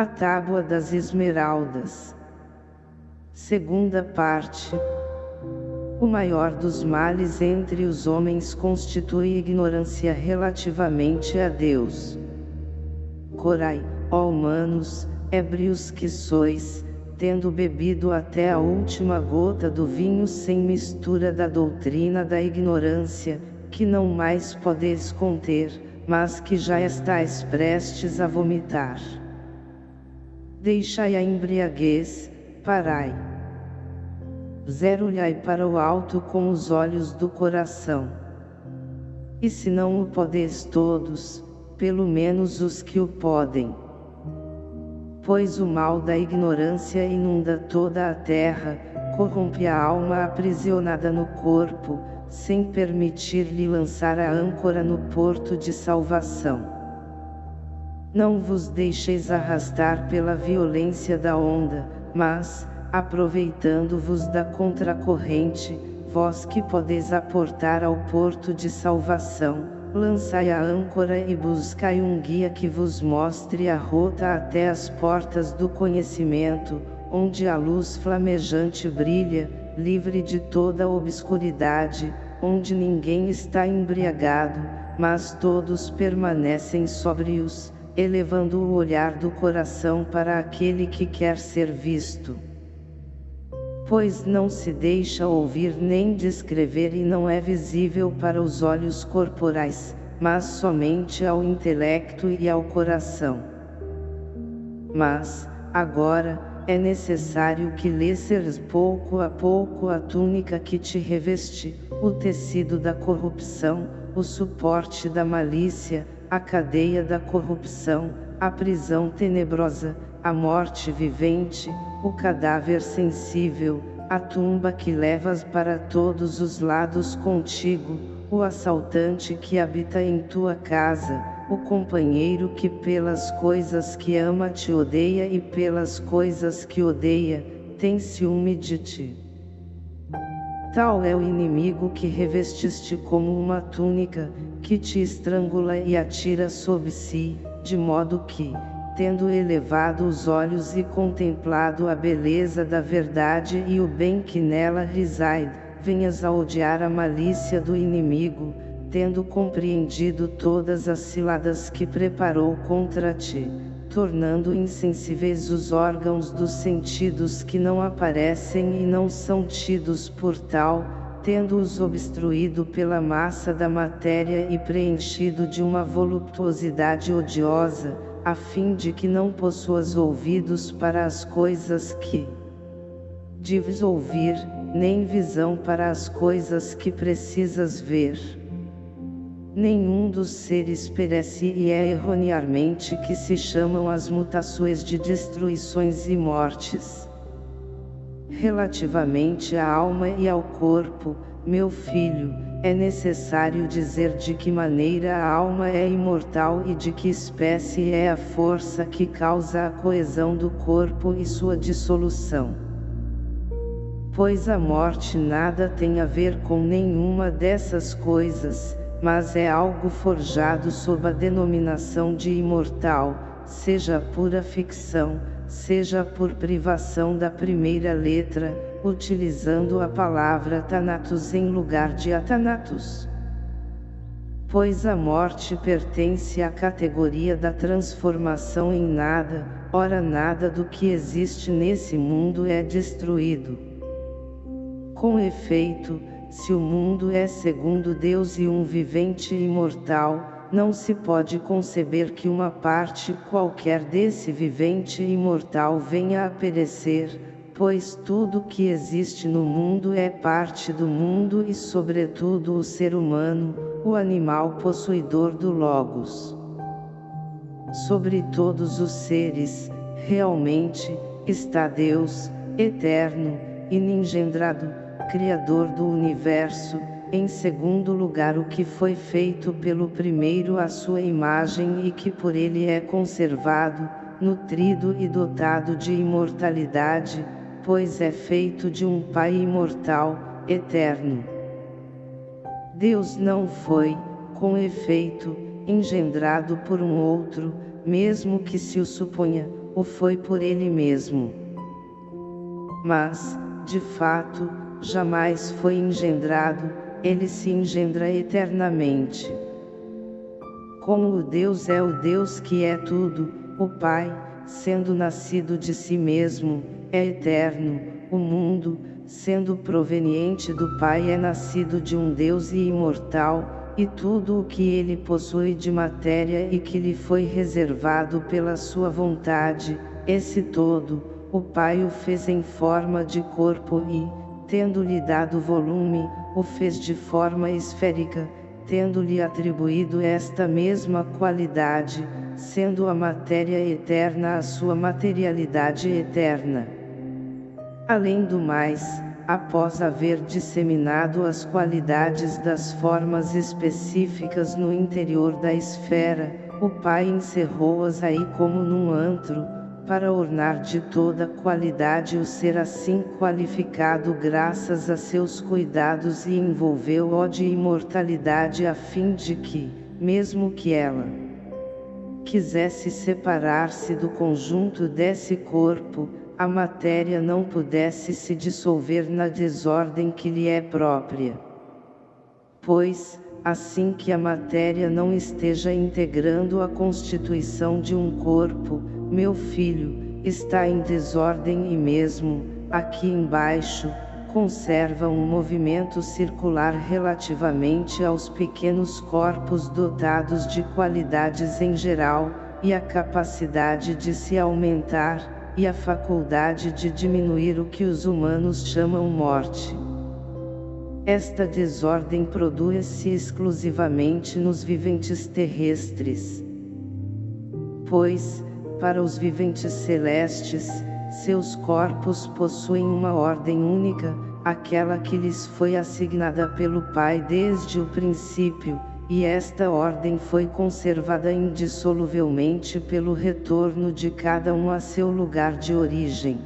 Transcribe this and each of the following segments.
A Tábua das Esmeraldas. Segunda parte. O maior dos males entre os homens constitui ignorância relativamente a Deus. Corai, ó humanos, ébrios que sois, tendo bebido até a última gota do vinho sem mistura da doutrina da ignorância, que não mais podeis conter, mas que já estáis prestes a vomitar. Deixai a embriaguez, parai. Zero olhai para o alto com os olhos do coração. E se não o podeis todos, pelo menos os que o podem pois o mal da ignorância inunda toda a terra, corrompe a alma aprisionada no corpo, sem permitir-lhe lançar a âncora no porto de salvação. Não vos deixeis arrastar pela violência da onda, mas, aproveitando-vos da contracorrente, vós que podeis aportar ao porto de salvação, lançai a âncora e buscai um guia que vos mostre a rota até as portas do conhecimento, onde a luz flamejante brilha, livre de toda obscuridade, onde ninguém está embriagado, mas todos permanecem sóbrios, elevando o olhar do coração para aquele que quer ser visto pois não se deixa ouvir nem descrever e não é visível para os olhos corporais, mas somente ao intelecto e ao coração. Mas, agora, é necessário que lesseres pouco a pouco a túnica que te reveste, o tecido da corrupção, o suporte da malícia, a cadeia da corrupção, a prisão tenebrosa, a morte vivente, o cadáver sensível, a tumba que levas para todos os lados contigo, o assaltante que habita em tua casa, o companheiro que pelas coisas que ama te odeia e pelas coisas que odeia, tem ciúme de ti. Tal é o inimigo que revestiste como uma túnica, que te estrangula e atira sob si, de modo que, tendo elevado os olhos e contemplado a beleza da verdade e o bem que nela reside, venhas a odiar a malícia do inimigo, tendo compreendido todas as ciladas que preparou contra ti, tornando insensíveis os órgãos dos sentidos que não aparecem e não são tidos por tal, tendo-os obstruído pela massa da matéria e preenchido de uma voluptuosidade odiosa, a fim de que não possuas ouvidos para as coisas que deves ouvir, nem visão para as coisas que precisas ver. Nenhum dos seres perece e é erroneamente que se chamam as mutações de destruições e mortes. Relativamente à alma e ao corpo, meu filho, é necessário dizer de que maneira a alma é imortal e de que espécie é a força que causa a coesão do corpo e sua dissolução. Pois a morte nada tem a ver com nenhuma dessas coisas, mas é algo forjado sob a denominação de imortal, seja pura ficção, seja por privação da primeira letra, utilizando a palavra Thanatos em lugar de Athanatos. Pois a morte pertence à categoria da transformação em nada, ora nada do que existe nesse mundo é destruído. Com efeito, se o mundo é segundo Deus e um vivente imortal, não se pode conceber que uma parte qualquer desse vivente imortal venha a perecer, pois tudo que existe no mundo é parte do mundo e sobretudo o ser humano, o animal possuidor do Logos. Sobre todos os seres, realmente, está Deus, eterno, iningendrado, Criador do Universo, em segundo lugar o que foi feito pelo primeiro à sua imagem e que por ele é conservado, nutrido e dotado de imortalidade, pois é feito de um Pai imortal, eterno. Deus não foi, com efeito, engendrado por um outro, mesmo que se o suponha, o foi por ele mesmo. Mas, de fato, jamais foi engendrado, ele se engendra eternamente. Como o Deus é o Deus que é tudo, o Pai, sendo nascido de si mesmo, é eterno, o mundo, sendo proveniente do Pai é nascido de um Deus e imortal, e tudo o que ele possui de matéria e que lhe foi reservado pela sua vontade, esse todo, o Pai o fez em forma de corpo e, tendo-lhe dado volume, o fez de forma esférica, tendo-lhe atribuído esta mesma qualidade, sendo a matéria eterna a sua materialidade eterna. Além do mais, após haver disseminado as qualidades das formas específicas no interior da esfera, o Pai encerrou-as aí como num antro, para ornar de toda qualidade o ser assim qualificado graças a seus cuidados e envolveu-o de imortalidade a fim de que, mesmo que ela quisesse separar-se do conjunto desse corpo, a matéria não pudesse se dissolver na desordem que lhe é própria. Pois, assim que a matéria não esteja integrando a constituição de um corpo, meu filho, está em desordem e mesmo, aqui embaixo, conserva um movimento circular relativamente aos pequenos corpos dotados de qualidades em geral, e a capacidade de se aumentar, e a faculdade de diminuir o que os humanos chamam morte. Esta desordem produz-se exclusivamente nos viventes terrestres. Pois, para os viventes celestes, seus corpos possuem uma ordem única, aquela que lhes foi assignada pelo Pai desde o princípio, e esta ordem foi conservada indissoluvelmente pelo retorno de cada um a seu lugar de origem.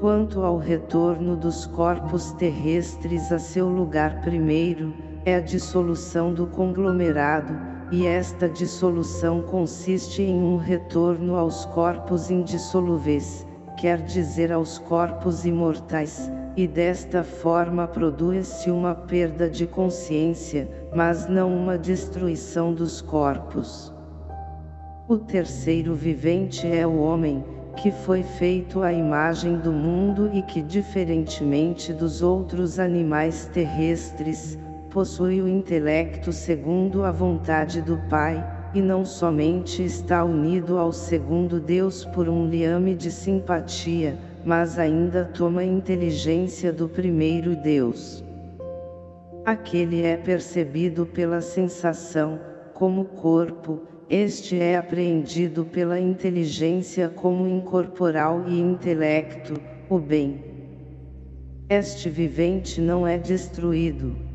Quanto ao retorno dos corpos terrestres a seu lugar primeiro, é a dissolução do conglomerado, e esta dissolução consiste em um retorno aos corpos indissolúveis, quer dizer aos corpos imortais, e desta forma produz-se uma perda de consciência, mas não uma destruição dos corpos. O terceiro vivente é o homem, que foi feito à imagem do mundo e que diferentemente dos outros animais terrestres, possui o intelecto segundo a vontade do Pai, e não somente está unido ao segundo Deus por um liame de simpatia, mas ainda toma inteligência do primeiro Deus. Aquele é percebido pela sensação, como corpo, este é apreendido pela inteligência como incorporal e intelecto, o bem. Este vivente não é destruído.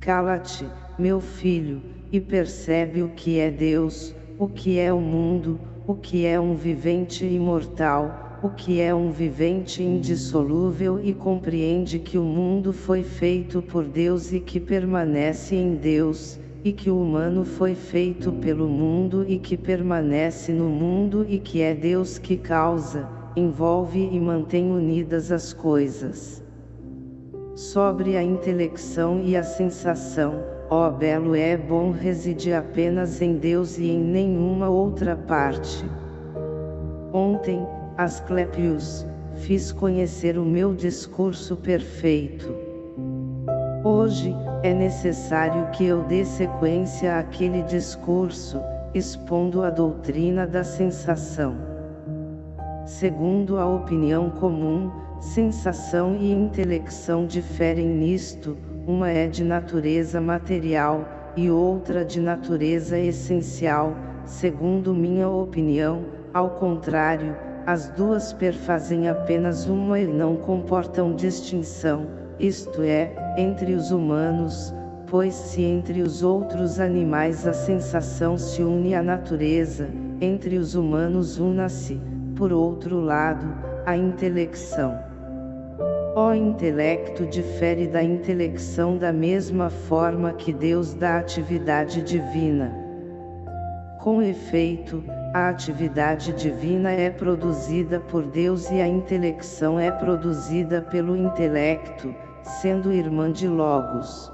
Cala-te, meu filho, e percebe o que é Deus, o que é o mundo, o que é um vivente imortal, o que é um vivente indissolúvel e compreende que o mundo foi feito por Deus e que permanece em Deus, e que o humano foi feito pelo mundo e que permanece no mundo e que é Deus que causa, envolve e mantém unidas as coisas. Sobre a intelecção e a sensação, ó belo é bom residir apenas em Deus e em nenhuma outra parte. Ontem, Asclepius, fiz conhecer o meu discurso perfeito. Hoje, é necessário que eu dê sequência àquele discurso, expondo a doutrina da sensação. Segundo a opinião comum, sensação e intelecção diferem nisto, uma é de natureza material, e outra de natureza essencial, segundo minha opinião, ao contrário, as duas perfazem apenas uma e não comportam distinção, isto é, entre os humanos, pois se entre os outros animais a sensação se une à natureza, entre os humanos una-se, por outro lado, a intelecção. O intelecto difere da intelecção da mesma forma que Deus da atividade divina. Com efeito, a atividade divina é produzida por Deus e a intelecção é produzida pelo intelecto, sendo irmã de Logos.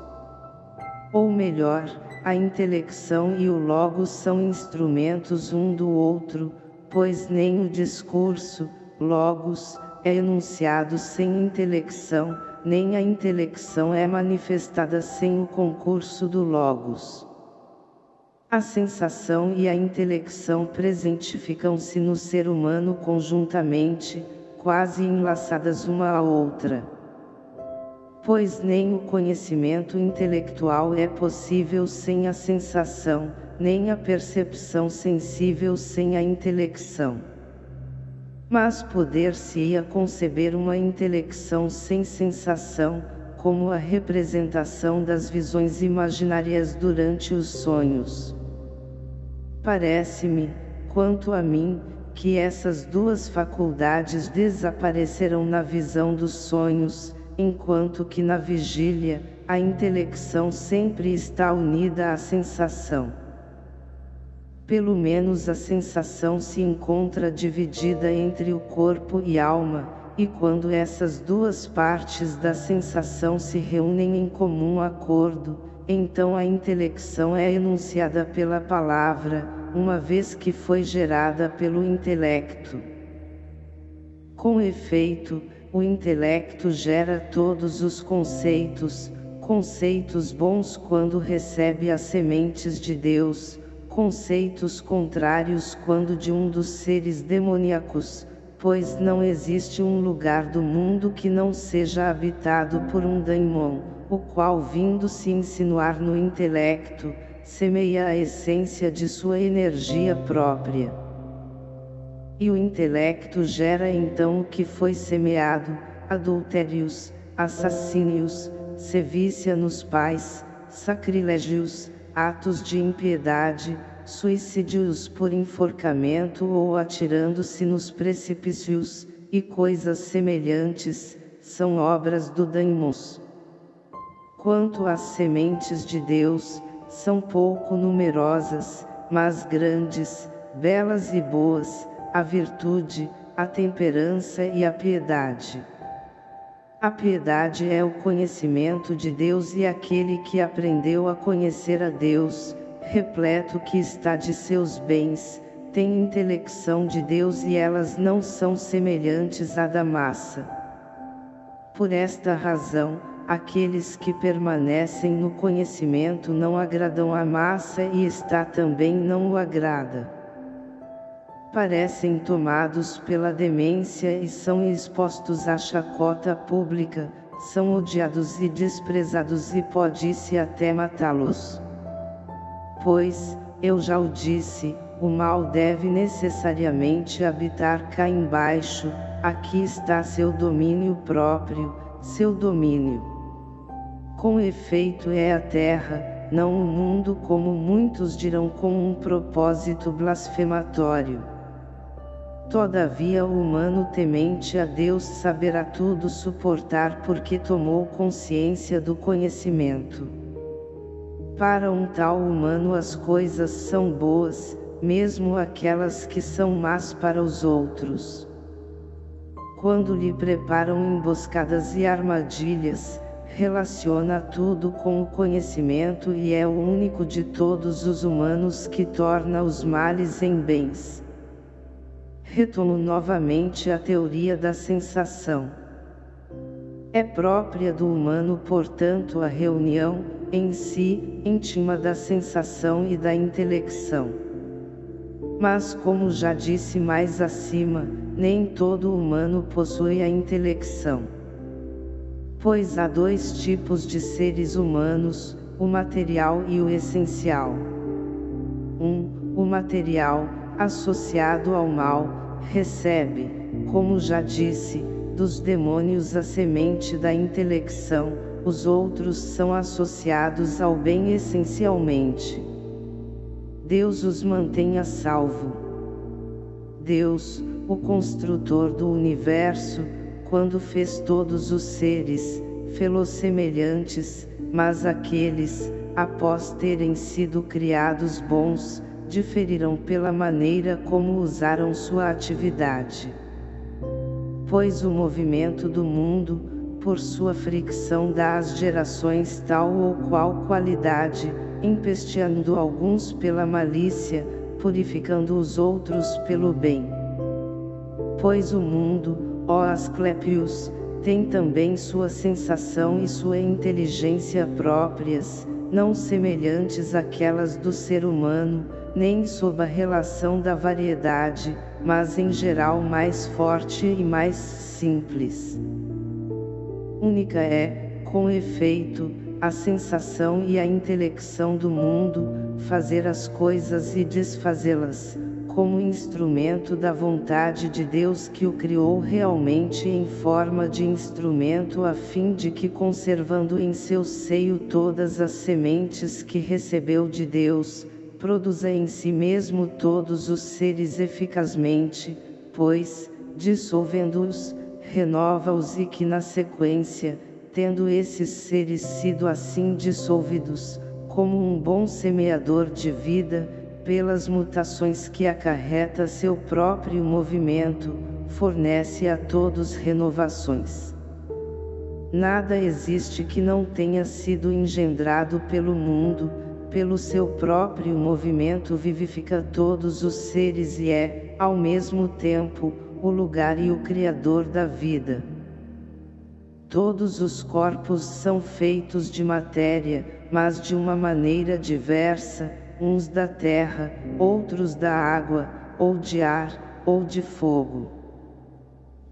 Ou melhor, a intelecção e o Logos são instrumentos um do outro, pois nem o discurso, Logos, é enunciado sem intelecção, nem a intelecção é manifestada sem o concurso do Logos. A sensação e a intelecção presentificam-se no ser humano conjuntamente, quase enlaçadas uma à outra. Pois nem o conhecimento intelectual é possível sem a sensação, nem a percepção sensível sem a intelecção. Mas poder-se-ia conceber uma intelecção sem sensação, como a representação das visões imaginárias durante os sonhos. Parece-me, quanto a mim, que essas duas faculdades desaparecerão na visão dos sonhos, enquanto que na vigília, a intelecção sempre está unida à sensação. Pelo menos a sensação se encontra dividida entre o corpo e alma, e quando essas duas partes da sensação se reúnem em comum acordo, então a intelecção é enunciada pela palavra, uma vez que foi gerada pelo intelecto. Com efeito, o intelecto gera todos os conceitos, conceitos bons quando recebe as sementes de Deus, conceitos contrários quando de um dos seres demoníacos, pois não existe um lugar do mundo que não seja habitado por um daimon, o qual vindo se insinuar no intelecto, semeia a essência de sua energia própria. E o intelecto gera então o que foi semeado, adultérios, assassínios, sevícia nos pais, sacrilégios, atos de impiedade, suicídios por enforcamento ou atirando-se nos precipícios, e coisas semelhantes, são obras do daimos. Quanto às sementes de Deus, são pouco numerosas, mas grandes, belas e boas, a virtude, a temperança e a piedade. A piedade é o conhecimento de Deus e aquele que aprendeu a conhecer a Deus, repleto que está de seus bens, tem intelecção de Deus e elas não são semelhantes à da massa. Por esta razão, aqueles que permanecem no conhecimento não agradam a massa e está também não o agrada. Parecem tomados pela demência e são expostos à chacota pública, são odiados e desprezados e pode-se até matá-los. Pois, eu já o disse, o mal deve necessariamente habitar cá embaixo, aqui está seu domínio próprio, seu domínio. Com efeito é a terra, não o mundo como muitos dirão com um propósito blasfematório. Todavia o humano temente a Deus saberá tudo suportar porque tomou consciência do conhecimento. Para um tal humano as coisas são boas, mesmo aquelas que são más para os outros. Quando lhe preparam emboscadas e armadilhas, relaciona tudo com o conhecimento e é o único de todos os humanos que torna os males em bens. Retomo novamente a teoria da sensação. É própria do humano portanto a reunião, em si, íntima da sensação e da intelecção. Mas como já disse mais acima, nem todo humano possui a intelecção. Pois há dois tipos de seres humanos, o material e o essencial. 1. Um, o material, associado ao mal, recebe, como já disse, dos demônios a semente da intelecção, os outros são associados ao bem essencialmente. Deus os mantém a salvo. Deus, o construtor do universo, quando fez todos os seres, fê-los semelhantes, mas aqueles, após terem sido criados bons, diferirão pela maneira como usaram sua atividade. Pois o movimento do mundo, por sua fricção dá às gerações tal ou qual qualidade, empesteando alguns pela malícia, purificando os outros pelo bem. Pois o mundo, ó Asclepios, tem também sua sensação e sua inteligência próprias, não semelhantes àquelas do ser humano, nem sob a relação da variedade, mas em geral mais forte e mais simples. Única é, com efeito, a sensação e a intelecção do mundo, fazer as coisas e desfazê-las, como instrumento da vontade de Deus que o criou realmente em forma de instrumento a fim de que conservando em seu seio todas as sementes que recebeu de Deus, produza em si mesmo todos os seres eficazmente, pois, dissolvendo-os, renova-os e que na sequência, tendo esses seres sido assim dissolvidos, como um bom semeador de vida, pelas mutações que acarreta seu próprio movimento, fornece a todos renovações. Nada existe que não tenha sido engendrado pelo mundo, pelo seu próprio movimento vivifica todos os seres e é, ao mesmo tempo, o lugar e o Criador da vida. Todos os corpos são feitos de matéria, mas de uma maneira diversa, uns da terra, outros da água, ou de ar, ou de fogo.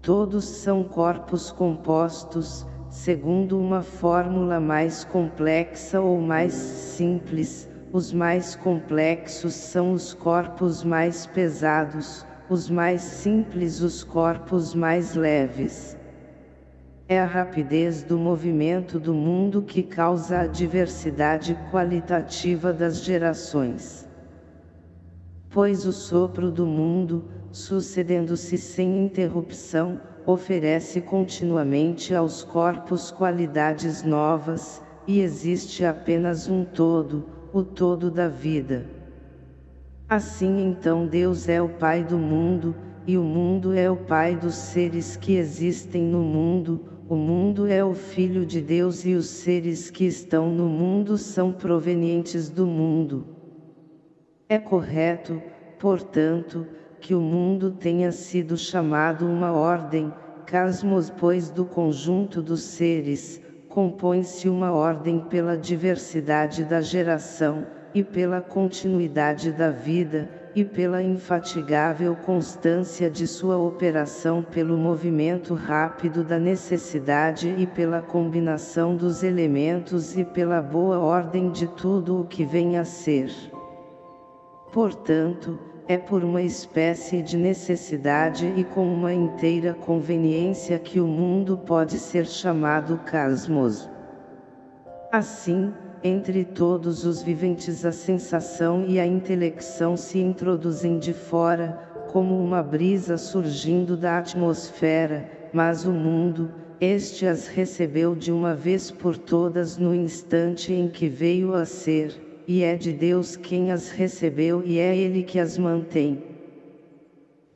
Todos são corpos compostos, segundo uma fórmula mais complexa ou mais simples, os mais complexos são os corpos mais pesados, os mais simples os corpos mais leves. É a rapidez do movimento do mundo que causa a diversidade qualitativa das gerações. Pois o sopro do mundo, sucedendo-se sem interrupção, oferece continuamente aos corpos qualidades novas, e existe apenas um todo, o todo da vida. Assim então Deus é o Pai do mundo, e o mundo é o Pai dos seres que existem no mundo, o mundo é o Filho de Deus e os seres que estão no mundo são provenientes do mundo. É correto, portanto, que o mundo tenha sido chamado uma ordem, casmos pois do conjunto dos seres, compõe-se uma ordem pela diversidade da geração, e pela continuidade da vida, e pela infatigável constância de sua operação pelo movimento rápido da necessidade e pela combinação dos elementos e pela boa ordem de tudo o que vem a ser. Portanto, é por uma espécie de necessidade e com uma inteira conveniência que o mundo pode ser chamado cosmos. Assim, entre todos os viventes a sensação e a intelecção se introduzem de fora, como uma brisa surgindo da atmosfera, mas o mundo, este as recebeu de uma vez por todas no instante em que veio a ser, e é de Deus quem as recebeu e é Ele que as mantém.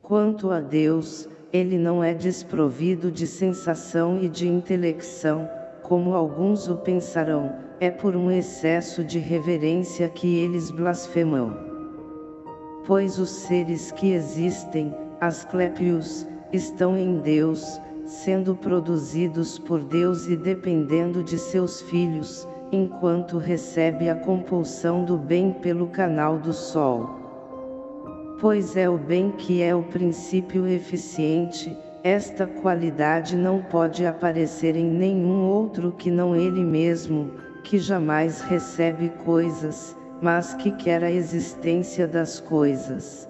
Quanto a Deus, Ele não é desprovido de sensação e de intelecção, como alguns o pensarão, é por um excesso de reverência que eles blasfemam. Pois os seres que existem, Asclepios, estão em Deus, sendo produzidos por Deus e dependendo de seus filhos, enquanto recebe a compulsão do bem pelo canal do Sol. Pois é o bem que é o princípio eficiente, esta qualidade não pode aparecer em nenhum outro que não ele mesmo, que jamais recebe coisas, mas que quer a existência das coisas.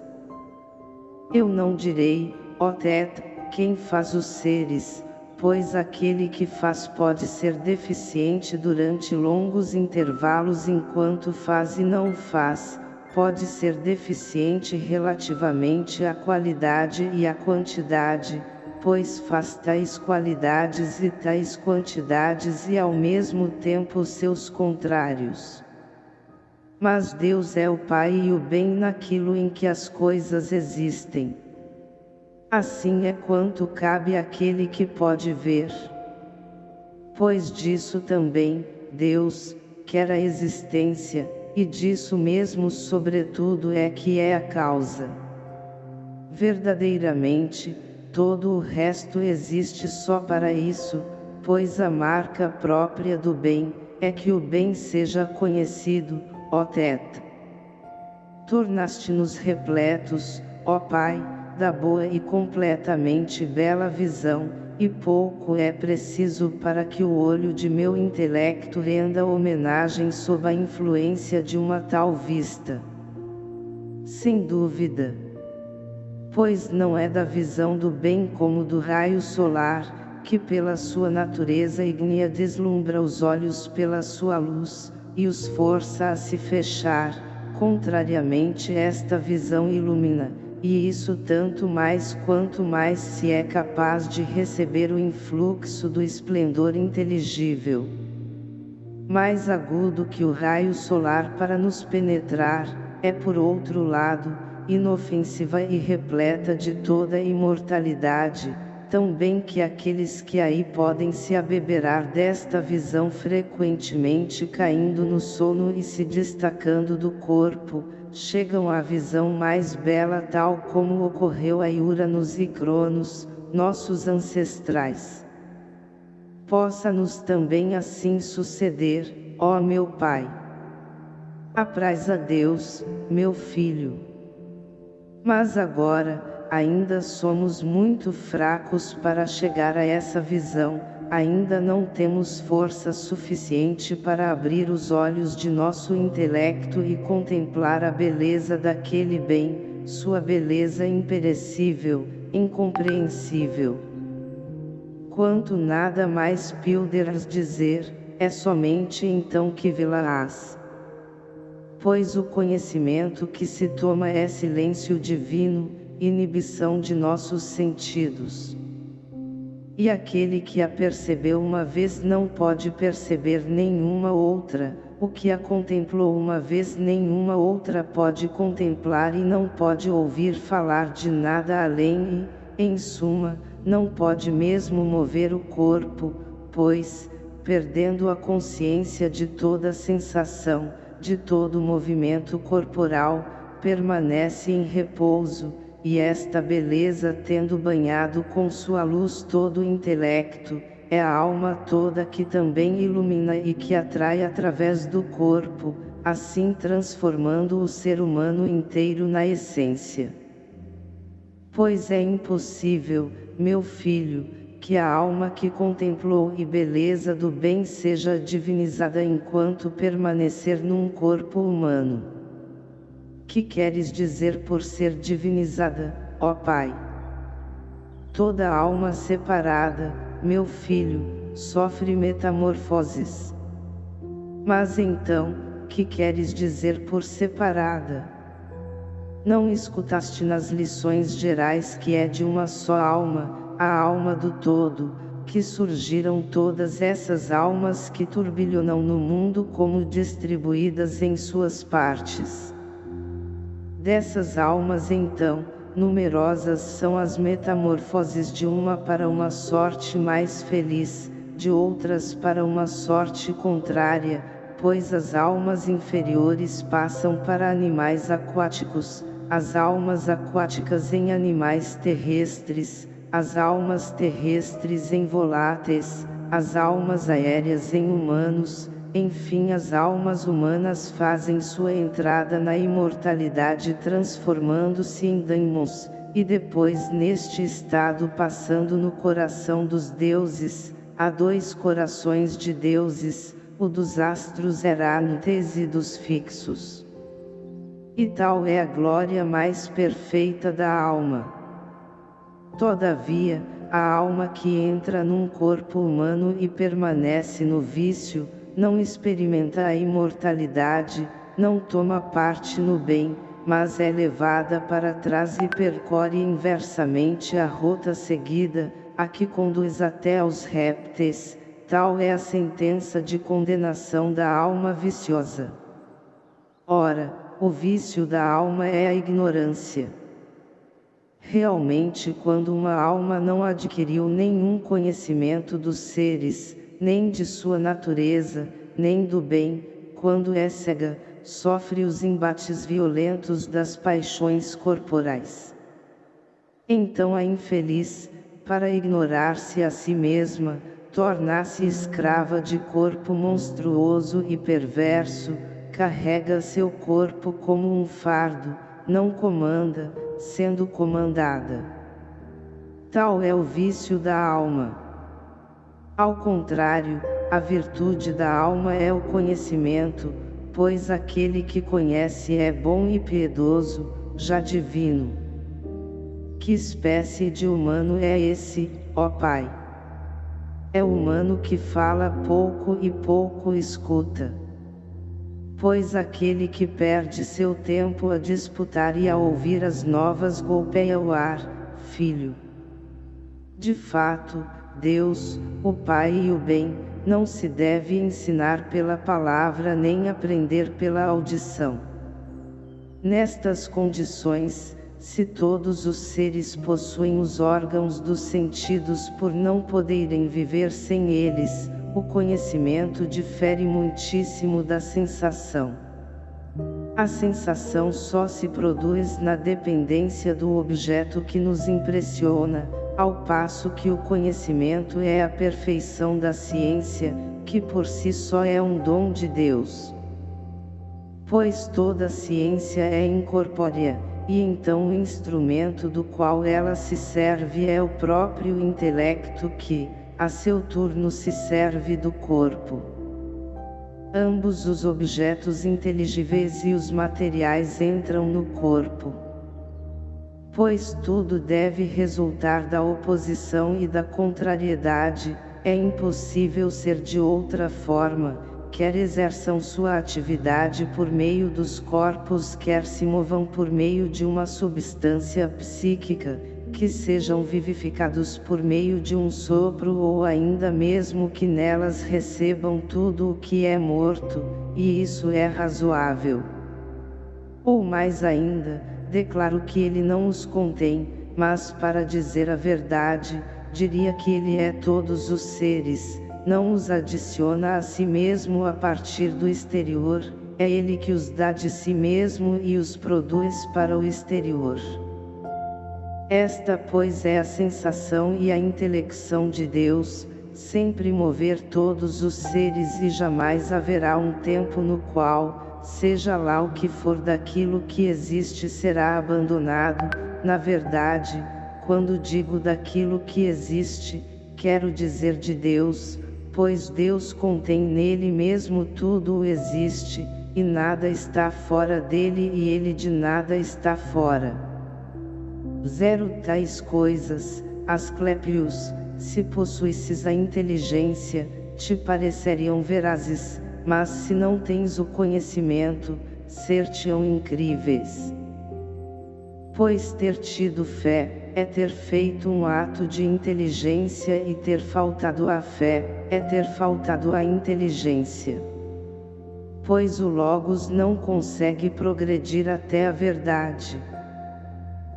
Eu não direi, ó Tet, quem faz os seres, pois aquele que faz pode ser deficiente durante longos intervalos enquanto faz e não faz, pode ser deficiente relativamente à qualidade e à quantidade, pois faz tais qualidades e tais quantidades e ao mesmo tempo seus contrários. Mas Deus é o Pai e o bem naquilo em que as coisas existem. Assim é quanto cabe àquele que pode ver. Pois disso também, Deus, quer a existência, e disso mesmo sobretudo é que é a causa. Verdadeiramente, todo o resto existe só para isso, pois a marca própria do bem, é que o bem seja conhecido, ó Teta. Tornaste-nos repletos, ó Pai, da boa e completamente bela visão, e pouco é preciso para que o olho de meu intelecto renda homenagem sob a influência de uma tal vista. Sem dúvida. Pois não é da visão do bem como do raio solar, que pela sua natureza ígnea deslumbra os olhos pela sua luz, e os força a se fechar, contrariamente esta visão ilumina, e isso tanto mais quanto mais se é capaz de receber o influxo do esplendor inteligível. Mais agudo que o raio solar para nos penetrar, é por outro lado, inofensiva e repleta de toda imortalidade, tão bem que aqueles que aí podem se abeberar desta visão frequentemente caindo no sono e se destacando do corpo, chegam à visão mais bela tal como ocorreu a Uranus e Cronos, nossos ancestrais. Possa-nos também assim suceder, ó meu Pai. Apraz a Deus, meu Filho. Mas agora, ainda somos muito fracos para chegar a essa visão, ainda não temos força suficiente para abrir os olhos de nosso intelecto e contemplar a beleza daquele bem, sua beleza imperecível, incompreensível. Quanto nada mais pilderas dizer, é somente então que vê-la-ás. Pois o conhecimento que se toma é silêncio divino, inibição de nossos sentidos. E aquele que a percebeu uma vez não pode perceber nenhuma outra, o que a contemplou uma vez nenhuma outra pode contemplar e não pode ouvir falar de nada além e, em suma, não pode mesmo mover o corpo, pois, perdendo a consciência de toda sensação, de todo movimento corporal, permanece em repouso, e esta beleza tendo banhado com sua luz todo o intelecto, é a alma toda que também ilumina e que atrai através do corpo, assim transformando o ser humano inteiro na essência. Pois é impossível, meu filho, que a alma que contemplou e beleza do bem seja divinizada enquanto permanecer num corpo humano. Que queres dizer por ser divinizada, ó Pai? Toda alma separada, meu filho, sofre metamorfoses. Mas então, que queres dizer por separada? Não escutaste nas lições gerais que é de uma só alma, a alma do todo, que surgiram todas essas almas que turbilhonam no mundo como distribuídas em suas partes. Dessas almas então, numerosas são as metamorfoses de uma para uma sorte mais feliz, de outras para uma sorte contrária, pois as almas inferiores passam para animais aquáticos, as almas aquáticas em animais terrestres, as almas terrestres em voláteis, as almas aéreas em humanos, enfim as almas humanas fazem sua entrada na imortalidade transformando-se em daimons, e depois neste estado passando no coração dos deuses, há dois corações de deuses, o dos astros errantes e dos fixos. E tal é a glória mais perfeita da alma. Todavia, a alma que entra num corpo humano e permanece no vício, não experimenta a imortalidade, não toma parte no bem, mas é levada para trás e percorre inversamente a rota seguida, a que conduz até aos répteis, tal é a sentença de condenação da alma viciosa. Ora, o vício da alma é a ignorância. Realmente quando uma alma não adquiriu nenhum conhecimento dos seres, nem de sua natureza, nem do bem, quando é cega, sofre os embates violentos das paixões corporais. Então a infeliz, para ignorar-se a si mesma, torna-se escrava de corpo monstruoso e perverso, carrega seu corpo como um fardo, não comanda, sendo comandada. Tal é o vício da alma. Ao contrário, a virtude da alma é o conhecimento, pois aquele que conhece é bom e piedoso, já divino. Que espécie de humano é esse, ó Pai? É humano que fala pouco e pouco escuta. Pois aquele que perde seu tempo a disputar e a ouvir as novas golpeia o ar, filho. De fato, Deus, o Pai e o bem, não se deve ensinar pela palavra nem aprender pela audição. Nestas condições, se todos os seres possuem os órgãos dos sentidos por não poderem viver sem eles, o conhecimento difere muitíssimo da sensação. A sensação só se produz na dependência do objeto que nos impressiona, ao passo que o conhecimento é a perfeição da ciência, que por si só é um dom de Deus. Pois toda ciência é incorpórea, e então o instrumento do qual ela se serve é o próprio intelecto que, a seu turno se serve do corpo. Ambos os objetos inteligíveis e os materiais entram no corpo pois tudo deve resultar da oposição e da contrariedade, é impossível ser de outra forma, quer exerçam sua atividade por meio dos corpos quer se movam por meio de uma substância psíquica, que sejam vivificados por meio de um sopro ou ainda mesmo que nelas recebam tudo o que é morto, e isso é razoável. Ou mais ainda, declaro que ele não os contém, mas para dizer a verdade, diria que ele é todos os seres, não os adiciona a si mesmo a partir do exterior, é ele que os dá de si mesmo e os produz para o exterior. Esta pois é a sensação e a intelecção de Deus, sempre mover todos os seres e jamais haverá um tempo no qual, seja lá o que for daquilo que existe será abandonado, na verdade, quando digo daquilo que existe, quero dizer de Deus, pois Deus contém nele mesmo tudo o existe, e nada está fora dele e ele de nada está fora. Zero tais coisas, Asclepios, se possuísses a inteligência, te pareceriam verazes, mas se não tens o conhecimento, ser-te-ão incríveis. Pois ter tido fé, é ter feito um ato de inteligência e ter faltado à fé, é ter faltado à inteligência. Pois o Logos não consegue progredir até a verdade.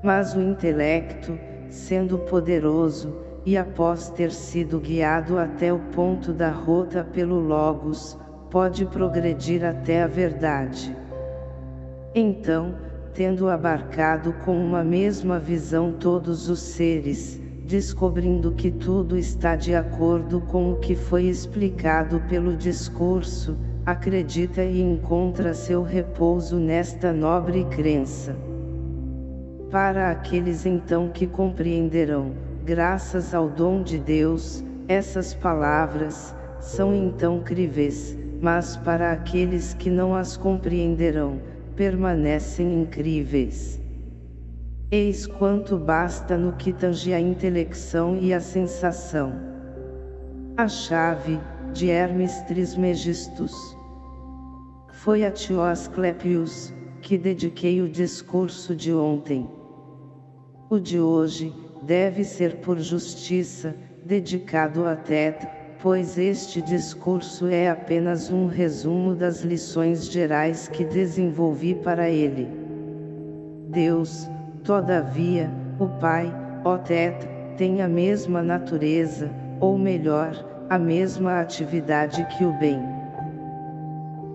Mas o intelecto, sendo poderoso, e após ter sido guiado até o ponto da rota pelo Logos, pode progredir até a verdade. Então, tendo abarcado com uma mesma visão todos os seres, descobrindo que tudo está de acordo com o que foi explicado pelo discurso, acredita e encontra seu repouso nesta nobre crença. Para aqueles então que compreenderão, graças ao dom de Deus, essas palavras, são então críveis, mas para aqueles que não as compreenderão, permanecem incríveis. Eis quanto basta no que tange a intelecção e a sensação. A chave, de Hermes Trismegistus. Foi a Teosclepius, que dediquei o discurso de ontem. O de hoje, deve ser por justiça, dedicado a Tet, pois este discurso é apenas um resumo das lições gerais que desenvolvi para ele. Deus, todavia, o Pai, ó Tetra, tem a mesma natureza, ou melhor, a mesma atividade que o bem.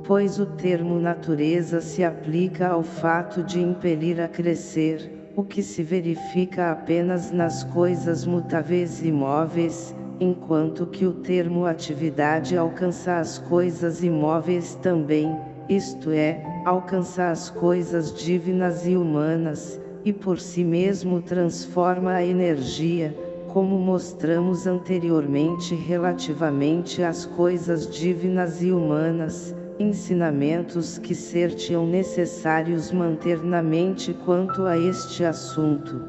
Pois o termo natureza se aplica ao fato de impelir a crescer, o que se verifica apenas nas coisas mutáveis e imóveis, enquanto que o termo atividade alcança as coisas imóveis também, isto é, alcança as coisas divinas e humanas, e por si mesmo transforma a energia, como mostramos anteriormente relativamente às coisas divinas e humanas, ensinamentos que sertiam necessários manter na mente quanto a este assunto.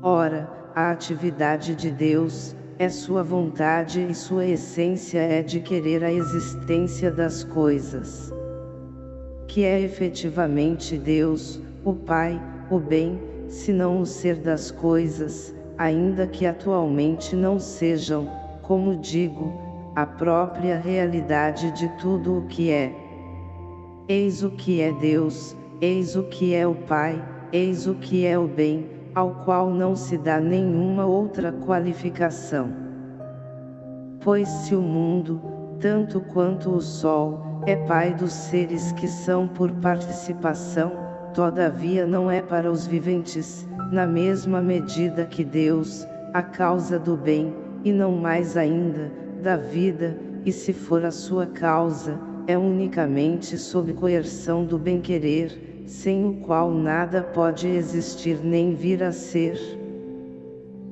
Ora, a atividade de Deus, é sua vontade e sua essência é de querer a existência das coisas. Que é efetivamente Deus, o Pai, o bem, se não o ser das coisas, ainda que atualmente não sejam, como digo, a própria realidade de tudo o que é. Eis o que é Deus, eis o que é o Pai, eis o que é o bem, ao qual não se dá nenhuma outra qualificação. Pois se o mundo, tanto quanto o Sol, é Pai dos seres que são por participação, todavia não é para os viventes, na mesma medida que Deus, a causa do bem, e não mais ainda, da vida, e se for a sua causa, é unicamente sob coerção do bem-querer, sem o qual nada pode existir nem vir a ser.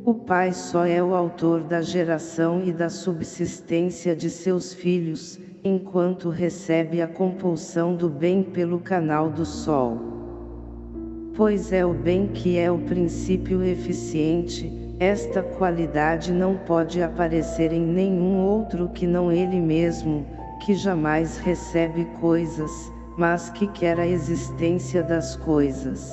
O Pai só é o autor da geração e da subsistência de seus filhos, enquanto recebe a compulsão do bem pelo canal do Sol. Pois é o bem que é o princípio eficiente, esta qualidade não pode aparecer em nenhum outro que não ele mesmo, que jamais recebe coisas, mas que quer a existência das coisas.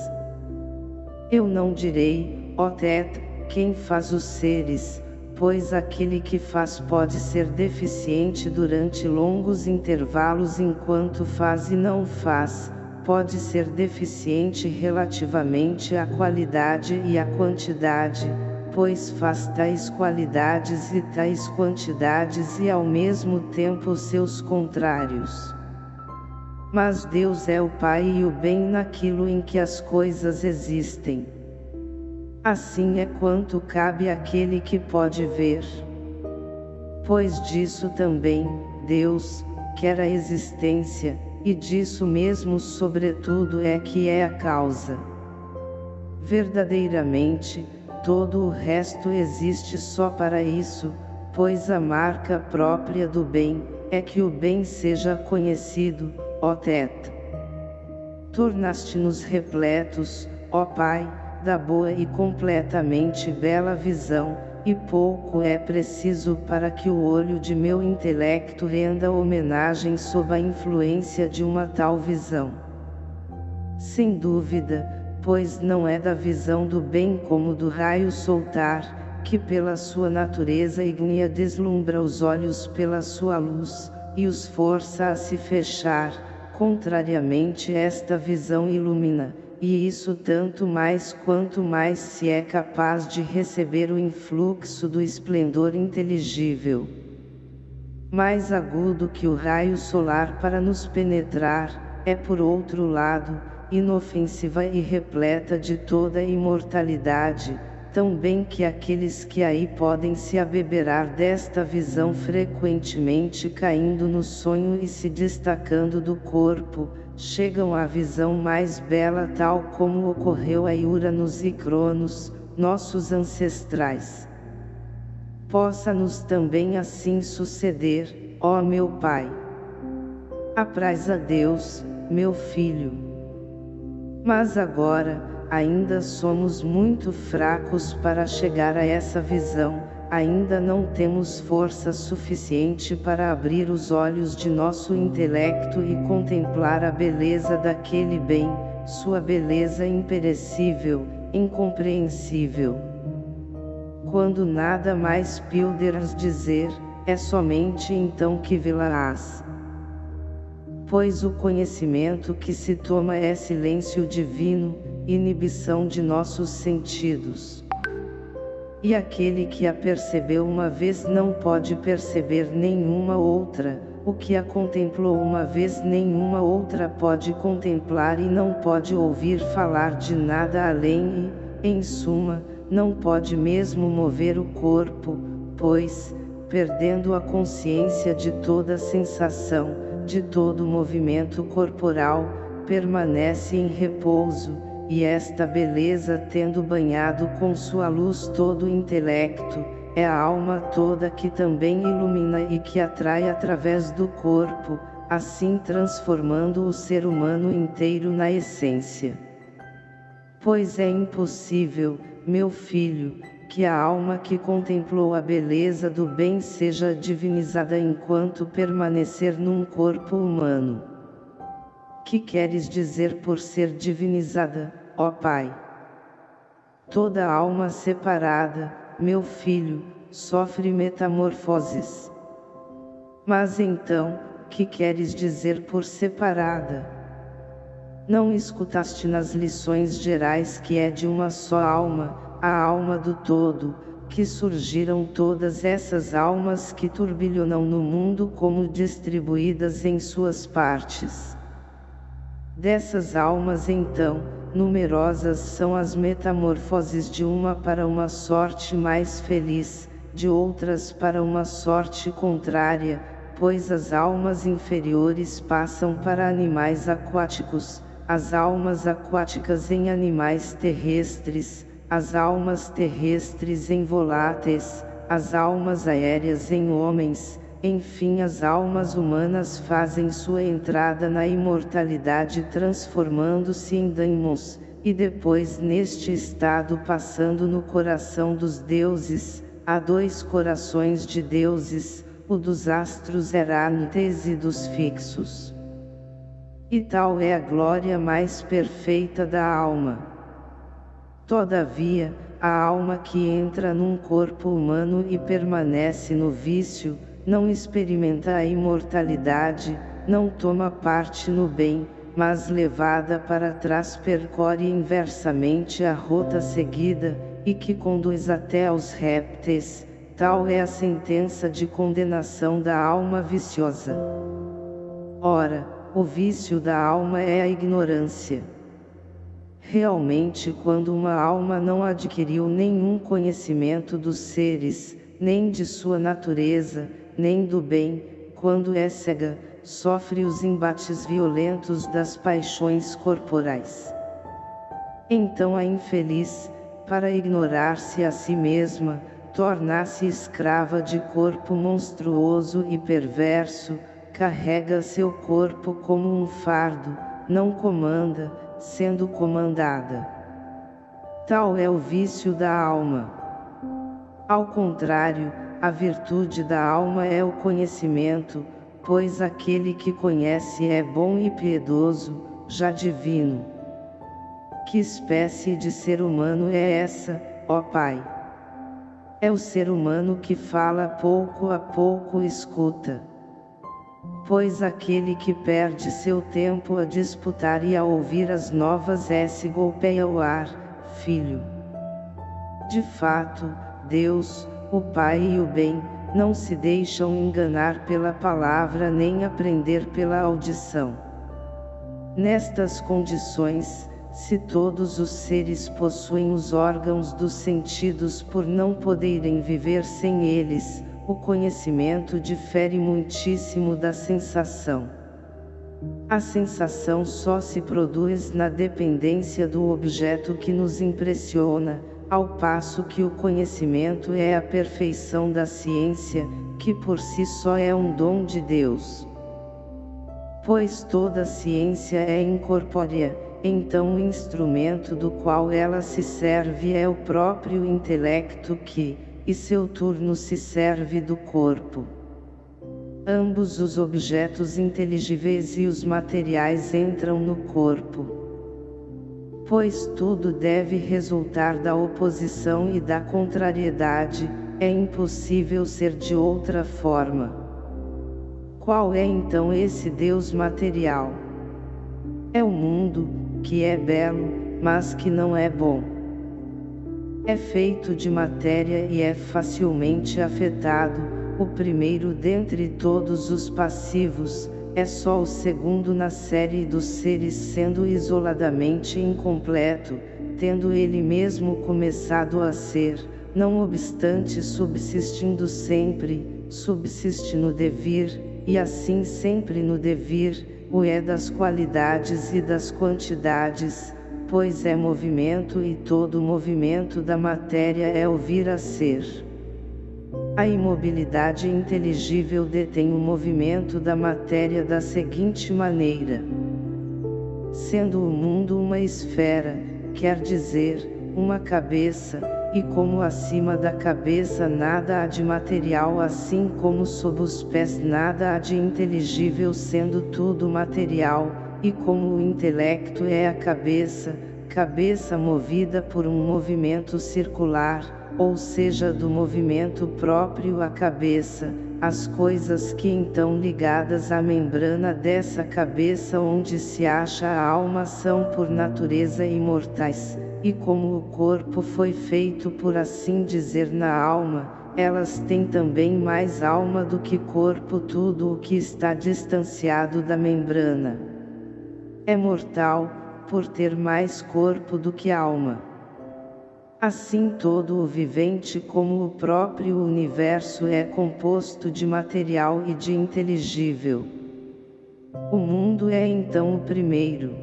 Eu não direi, ó Tet, quem faz os seres, pois aquele que faz pode ser deficiente durante longos intervalos enquanto faz e não faz, pode ser deficiente relativamente à qualidade e à quantidade, pois faz tais qualidades e tais quantidades e ao mesmo tempo seus contrários. Mas Deus é o Pai e o bem naquilo em que as coisas existem. Assim é quanto cabe àquele que pode ver. Pois disso também, Deus, quer a existência, e disso mesmo sobretudo é que é a causa. Verdadeiramente, todo o resto existe só para isso, pois a marca própria do bem, é que o bem seja conhecido, ó Teto. Tornaste-nos repletos, ó Pai, da boa e completamente bela visão, e pouco é preciso para que o olho de meu intelecto renda homenagem sob a influência de uma tal visão. Sem dúvida, pois não é da visão do bem como do raio soltar, que pela sua natureza ígnea deslumbra os olhos pela sua luz, e os força a se fechar, contrariamente esta visão ilumina, e isso tanto mais quanto mais se é capaz de receber o influxo do esplendor inteligível. Mais agudo que o raio solar para nos penetrar, é por outro lado, inofensiva e repleta de toda imortalidade, tão bem que aqueles que aí podem se abeberar desta visão frequentemente caindo no sonho e se destacando do corpo, chegam à visão mais bela tal como ocorreu a Uranos e Cronos, nossos ancestrais. Possa-nos também assim suceder, ó meu Pai. Apraz a Deus, meu Filho. Mas agora, ainda somos muito fracos para chegar a essa visão, ainda não temos força suficiente para abrir os olhos de nosso intelecto e contemplar a beleza daquele bem, sua beleza imperecível, incompreensível. Quando nada mais pilderas dizer, é somente então que vê-la-ás. Pois o conhecimento que se toma é silêncio divino, inibição de nossos sentidos. E aquele que a percebeu uma vez não pode perceber nenhuma outra, o que a contemplou uma vez nenhuma outra pode contemplar e não pode ouvir falar de nada além e, em suma, não pode mesmo mover o corpo, pois, perdendo a consciência de toda sensação, de todo movimento corporal, permanece em repouso, e esta beleza tendo banhado com sua luz todo o intelecto, é a alma toda que também ilumina e que atrai através do corpo, assim transformando o ser humano inteiro na essência. Pois é impossível, meu filho, que a alma que contemplou a beleza do bem seja divinizada enquanto permanecer num corpo humano. Que queres dizer por ser divinizada, ó Pai? Toda alma separada, meu filho, sofre metamorfoses. Mas então, que queres dizer por separada? Não escutaste nas lições gerais que é de uma só alma, a alma do todo, que surgiram todas essas almas que turbilhonam no mundo como distribuídas em suas partes. Dessas almas então, numerosas são as metamorfoses de uma para uma sorte mais feliz, de outras para uma sorte contrária, pois as almas inferiores passam para animais aquáticos, as almas aquáticas em animais terrestres, as almas terrestres em voláteis, as almas aéreas em homens, enfim as almas humanas fazem sua entrada na imortalidade transformando-se em daimons, e depois neste estado passando no coração dos deuses, há dois corações de deuses, o dos astros errantes e dos fixos. E tal é a glória mais perfeita da alma. Todavia, a alma que entra num corpo humano e permanece no vício, não experimenta a imortalidade, não toma parte no bem, mas levada para trás percorre inversamente a rota seguida, e que conduz até aos répteis, tal é a sentença de condenação da alma viciosa. Ora, o vício da alma é a ignorância. Realmente quando uma alma não adquiriu nenhum conhecimento dos seres, nem de sua natureza, nem do bem, quando é cega, sofre os embates violentos das paixões corporais. Então a infeliz, para ignorar-se a si mesma, torna-se escrava de corpo monstruoso e perverso, carrega seu corpo como um fardo, não comanda, sendo comandada. Tal é o vício da alma. Ao contrário, a virtude da alma é o conhecimento, pois aquele que conhece é bom e piedoso, já divino. Que espécie de ser humano é essa, ó Pai? É o ser humano que fala pouco a pouco escuta pois aquele que perde seu tempo a disputar e a ouvir as novas é se golpeia o ar, filho. De fato, Deus, o Pai e o bem, não se deixam enganar pela palavra nem aprender pela audição. Nestas condições, se todos os seres possuem os órgãos dos sentidos por não poderem viver sem eles, o conhecimento difere muitíssimo da sensação. A sensação só se produz na dependência do objeto que nos impressiona, ao passo que o conhecimento é a perfeição da ciência, que por si só é um dom de Deus. Pois toda ciência é incorpórea, então o instrumento do qual ela se serve é o próprio intelecto que, e seu turno se serve do corpo. Ambos os objetos inteligíveis e os materiais entram no corpo. Pois tudo deve resultar da oposição e da contrariedade, é impossível ser de outra forma. Qual é então esse Deus material? É o mundo, que é belo, mas que não é bom. É feito de matéria e é facilmente afetado, o primeiro dentre todos os passivos, é só o segundo na série dos seres sendo isoladamente incompleto, tendo ele mesmo começado a ser, não obstante subsistindo sempre, subsiste no devir, e assim sempre no devir, o é das qualidades e das quantidades, pois é movimento e todo movimento da matéria é o vir a ser. A imobilidade inteligível detém o movimento da matéria da seguinte maneira. Sendo o mundo uma esfera, quer dizer, uma cabeça, e como acima da cabeça nada há de material assim como sob os pés nada há de inteligível sendo tudo material, e como o intelecto é a cabeça, cabeça movida por um movimento circular, ou seja do movimento próprio à cabeça, as coisas que então ligadas à membrana dessa cabeça onde se acha a alma são por natureza imortais, e como o corpo foi feito por assim dizer na alma, elas têm também mais alma do que corpo tudo o que está distanciado da membrana. É mortal, por ter mais corpo do que alma. Assim todo o vivente como o próprio universo é composto de material e de inteligível. O mundo é então o primeiro.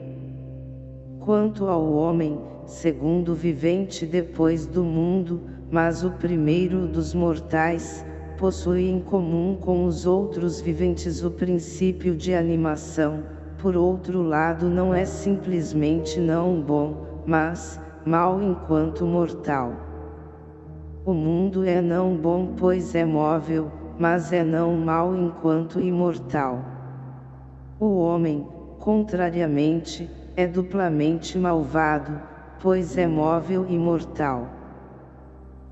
Quanto ao homem, segundo vivente depois do mundo, mas o primeiro dos mortais, possui em comum com os outros viventes o princípio de animação, por outro lado não é simplesmente não bom, mas, mal enquanto mortal. O mundo é não bom pois é móvel, mas é não mal enquanto imortal. O homem, contrariamente, é duplamente malvado, pois é móvel e mortal.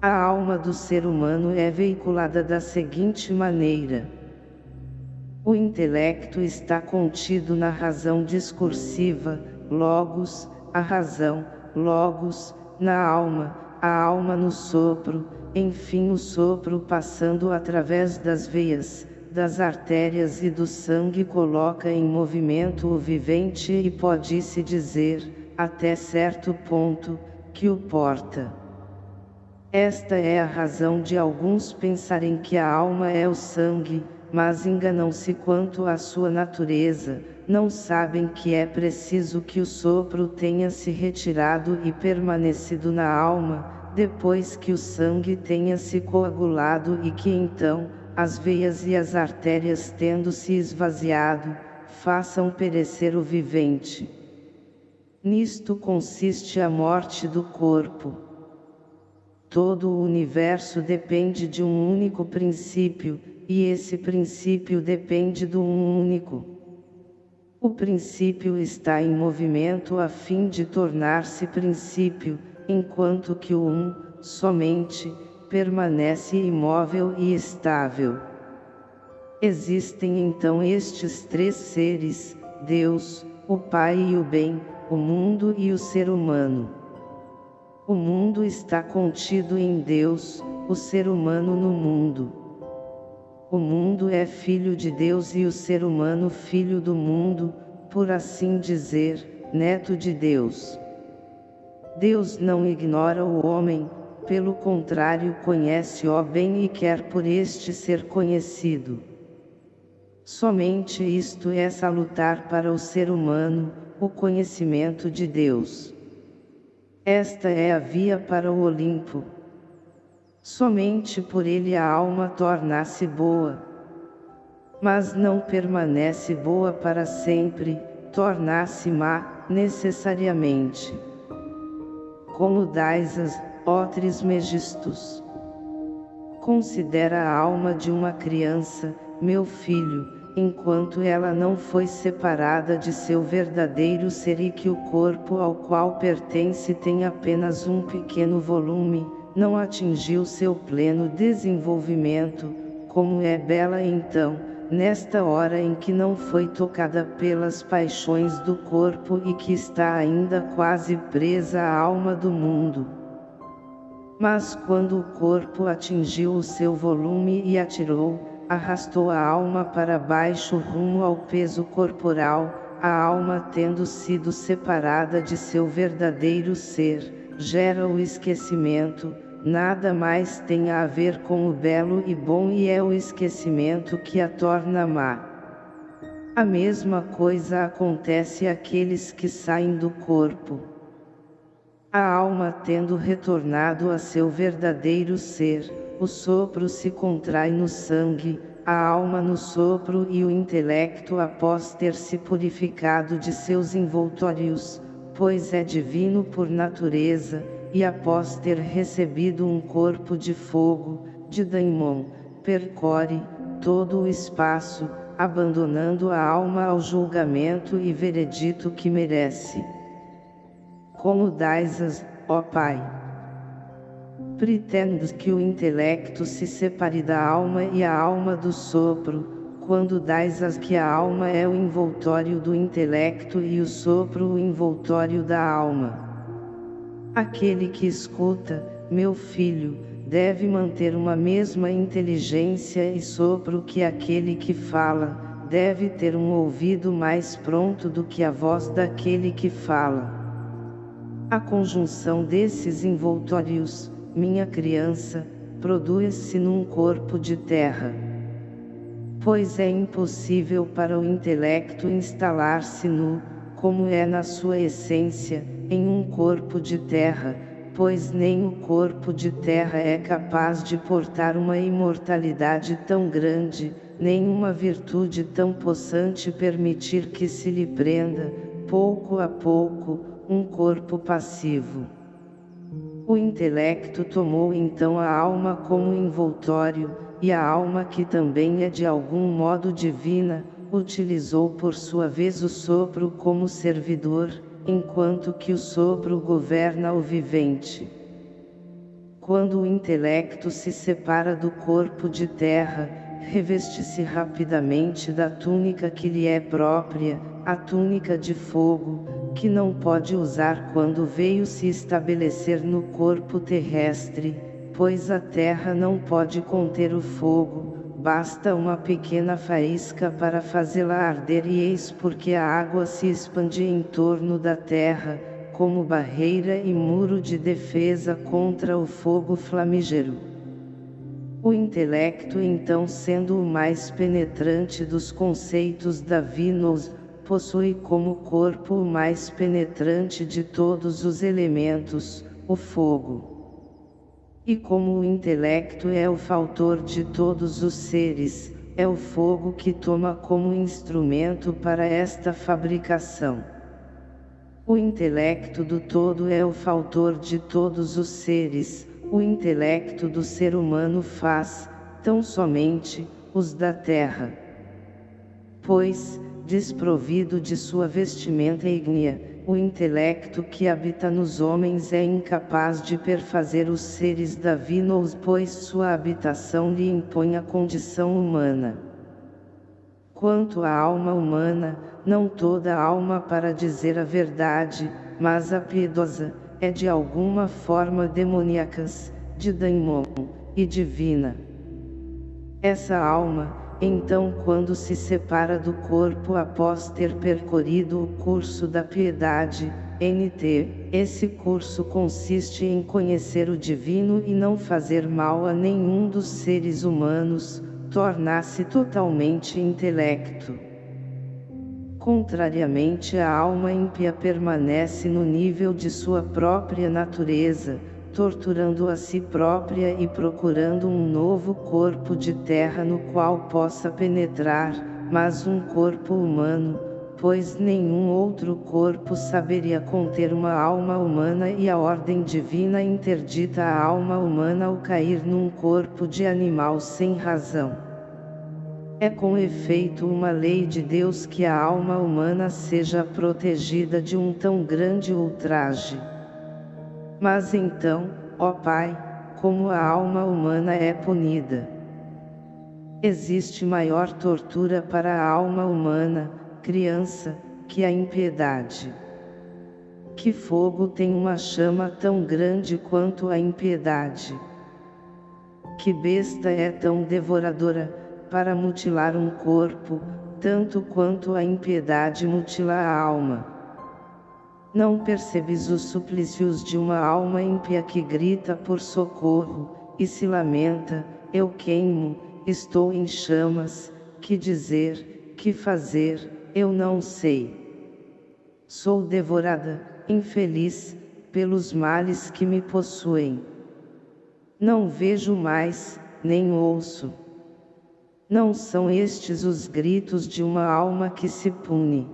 A alma do ser humano é veiculada da seguinte maneira. O intelecto está contido na razão discursiva, logos, a razão, logos, na alma, a alma no sopro, enfim o sopro passando através das veias, das artérias e do sangue coloca em movimento o vivente e pode-se dizer, até certo ponto, que o porta. Esta é a razão de alguns pensarem que a alma é o sangue, mas enganam-se quanto à sua natureza, não sabem que é preciso que o sopro tenha se retirado e permanecido na alma, depois que o sangue tenha se coagulado e que então, as veias e as artérias tendo se esvaziado, façam perecer o vivente. Nisto consiste a morte do corpo. Todo o universo depende de um único princípio, e esse princípio depende do um único. O princípio está em movimento a fim de tornar-se princípio, enquanto que o um, somente, permanece imóvel e estável. Existem então estes três seres, Deus, o Pai e o bem, o mundo e o ser humano. O mundo está contido em Deus, o ser humano no mundo. O mundo é filho de Deus e o ser humano filho do mundo, por assim dizer, neto de Deus. Deus não ignora o homem, pelo contrário conhece-o bem e quer por este ser conhecido. Somente isto é salutar para o ser humano, o conhecimento de Deus. Esta é a via para o Olimpo. Somente por ele a alma torna-se boa. Mas não permanece boa para sempre, torna-se má, necessariamente. Como dais ó Trismegistus. Considera a alma de uma criança, meu filho, enquanto ela não foi separada de seu verdadeiro ser e que o corpo ao qual pertence tem apenas um pequeno volume, não atingiu seu pleno desenvolvimento, como é bela então, nesta hora em que não foi tocada pelas paixões do corpo e que está ainda quase presa à alma do mundo. Mas quando o corpo atingiu o seu volume e atirou, arrastou a alma para baixo rumo ao peso corporal, a alma tendo sido separada de seu verdadeiro ser, gera o esquecimento, nada mais tem a ver com o belo e bom e é o esquecimento que a torna má. A mesma coisa acontece àqueles que saem do corpo. A alma tendo retornado a seu verdadeiro ser, o sopro se contrai no sangue, a alma no sopro e o intelecto após ter se purificado de seus envoltórios, pois é divino por natureza, e após ter recebido um corpo de fogo, de daimon, percorre todo o espaço, abandonando a alma ao julgamento e veredito que merece. Como dais-as, ó Pai? Pretendes que o intelecto se separe da alma e a alma do sopro, quando dais-as que a alma é o envoltório do intelecto e o sopro o envoltório da alma. Aquele que escuta, meu filho, deve manter uma mesma inteligência e sopro que aquele que fala, deve ter um ouvido mais pronto do que a voz daquele que fala. A conjunção desses envoltórios, minha criança, produz-se num corpo de terra. Pois é impossível para o intelecto instalar-se nu, como é na sua essência, em um corpo de terra, pois nem o corpo de terra é capaz de portar uma imortalidade tão grande, nem uma virtude tão possante permitir que se lhe prenda, pouco a pouco, um corpo passivo. O intelecto tomou então a alma como envoltório, e a alma que também é de algum modo divina, utilizou por sua vez o sopro como servidor, enquanto que o sopro governa o vivente. Quando o intelecto se separa do corpo de terra, reveste-se rapidamente da túnica que lhe é própria, a túnica de fogo, que não pode usar quando veio se estabelecer no corpo terrestre, pois a terra não pode conter o fogo, basta uma pequena faísca para fazê-la arder e eis porque a água se expande em torno da terra, como barreira e muro de defesa contra o fogo flamígero. O intelecto então sendo o mais penetrante dos conceitos da Vinos, possui como corpo o mais penetrante de todos os elementos, o fogo. E como o intelecto é o faltor de todos os seres, é o fogo que toma como instrumento para esta fabricação. O intelecto do todo é o faltor de todos os seres, o intelecto do ser humano faz, tão somente, os da terra. Pois, desprovido de sua vestimenta ígnea, o intelecto que habita nos homens é incapaz de perfazer os seres davinos pois sua habitação lhe impõe a condição humana. Quanto à alma humana, não toda alma para dizer a verdade, mas a piedosa, é de alguma forma demoníacas, de daimon, e divina. Essa alma, então quando se separa do corpo após ter percorrido o curso da piedade, NT, esse curso consiste em conhecer o divino e não fazer mal a nenhum dos seres humanos, tornar-se totalmente intelecto. Contrariamente a alma ímpia permanece no nível de sua própria natureza, torturando a si própria e procurando um novo corpo de terra no qual possa penetrar, mas um corpo humano, pois nenhum outro corpo saberia conter uma alma humana e a ordem divina interdita a alma humana ao cair num corpo de animal sem razão. É com efeito uma lei de Deus que a alma humana seja protegida de um tão grande ultraje. Mas então, ó Pai, como a alma humana é punida. Existe maior tortura para a alma humana, criança, que a impiedade. Que fogo tem uma chama tão grande quanto a impiedade? Que besta é tão devoradora, para mutilar um corpo, tanto quanto a impiedade mutila a alma? Não percebes os suplícios de uma alma ímpia que grita por socorro, e se lamenta, eu queimo, estou em chamas, que dizer, que fazer, eu não sei. Sou devorada, infeliz, pelos males que me possuem. Não vejo mais, nem ouço. Não são estes os gritos de uma alma que se pune.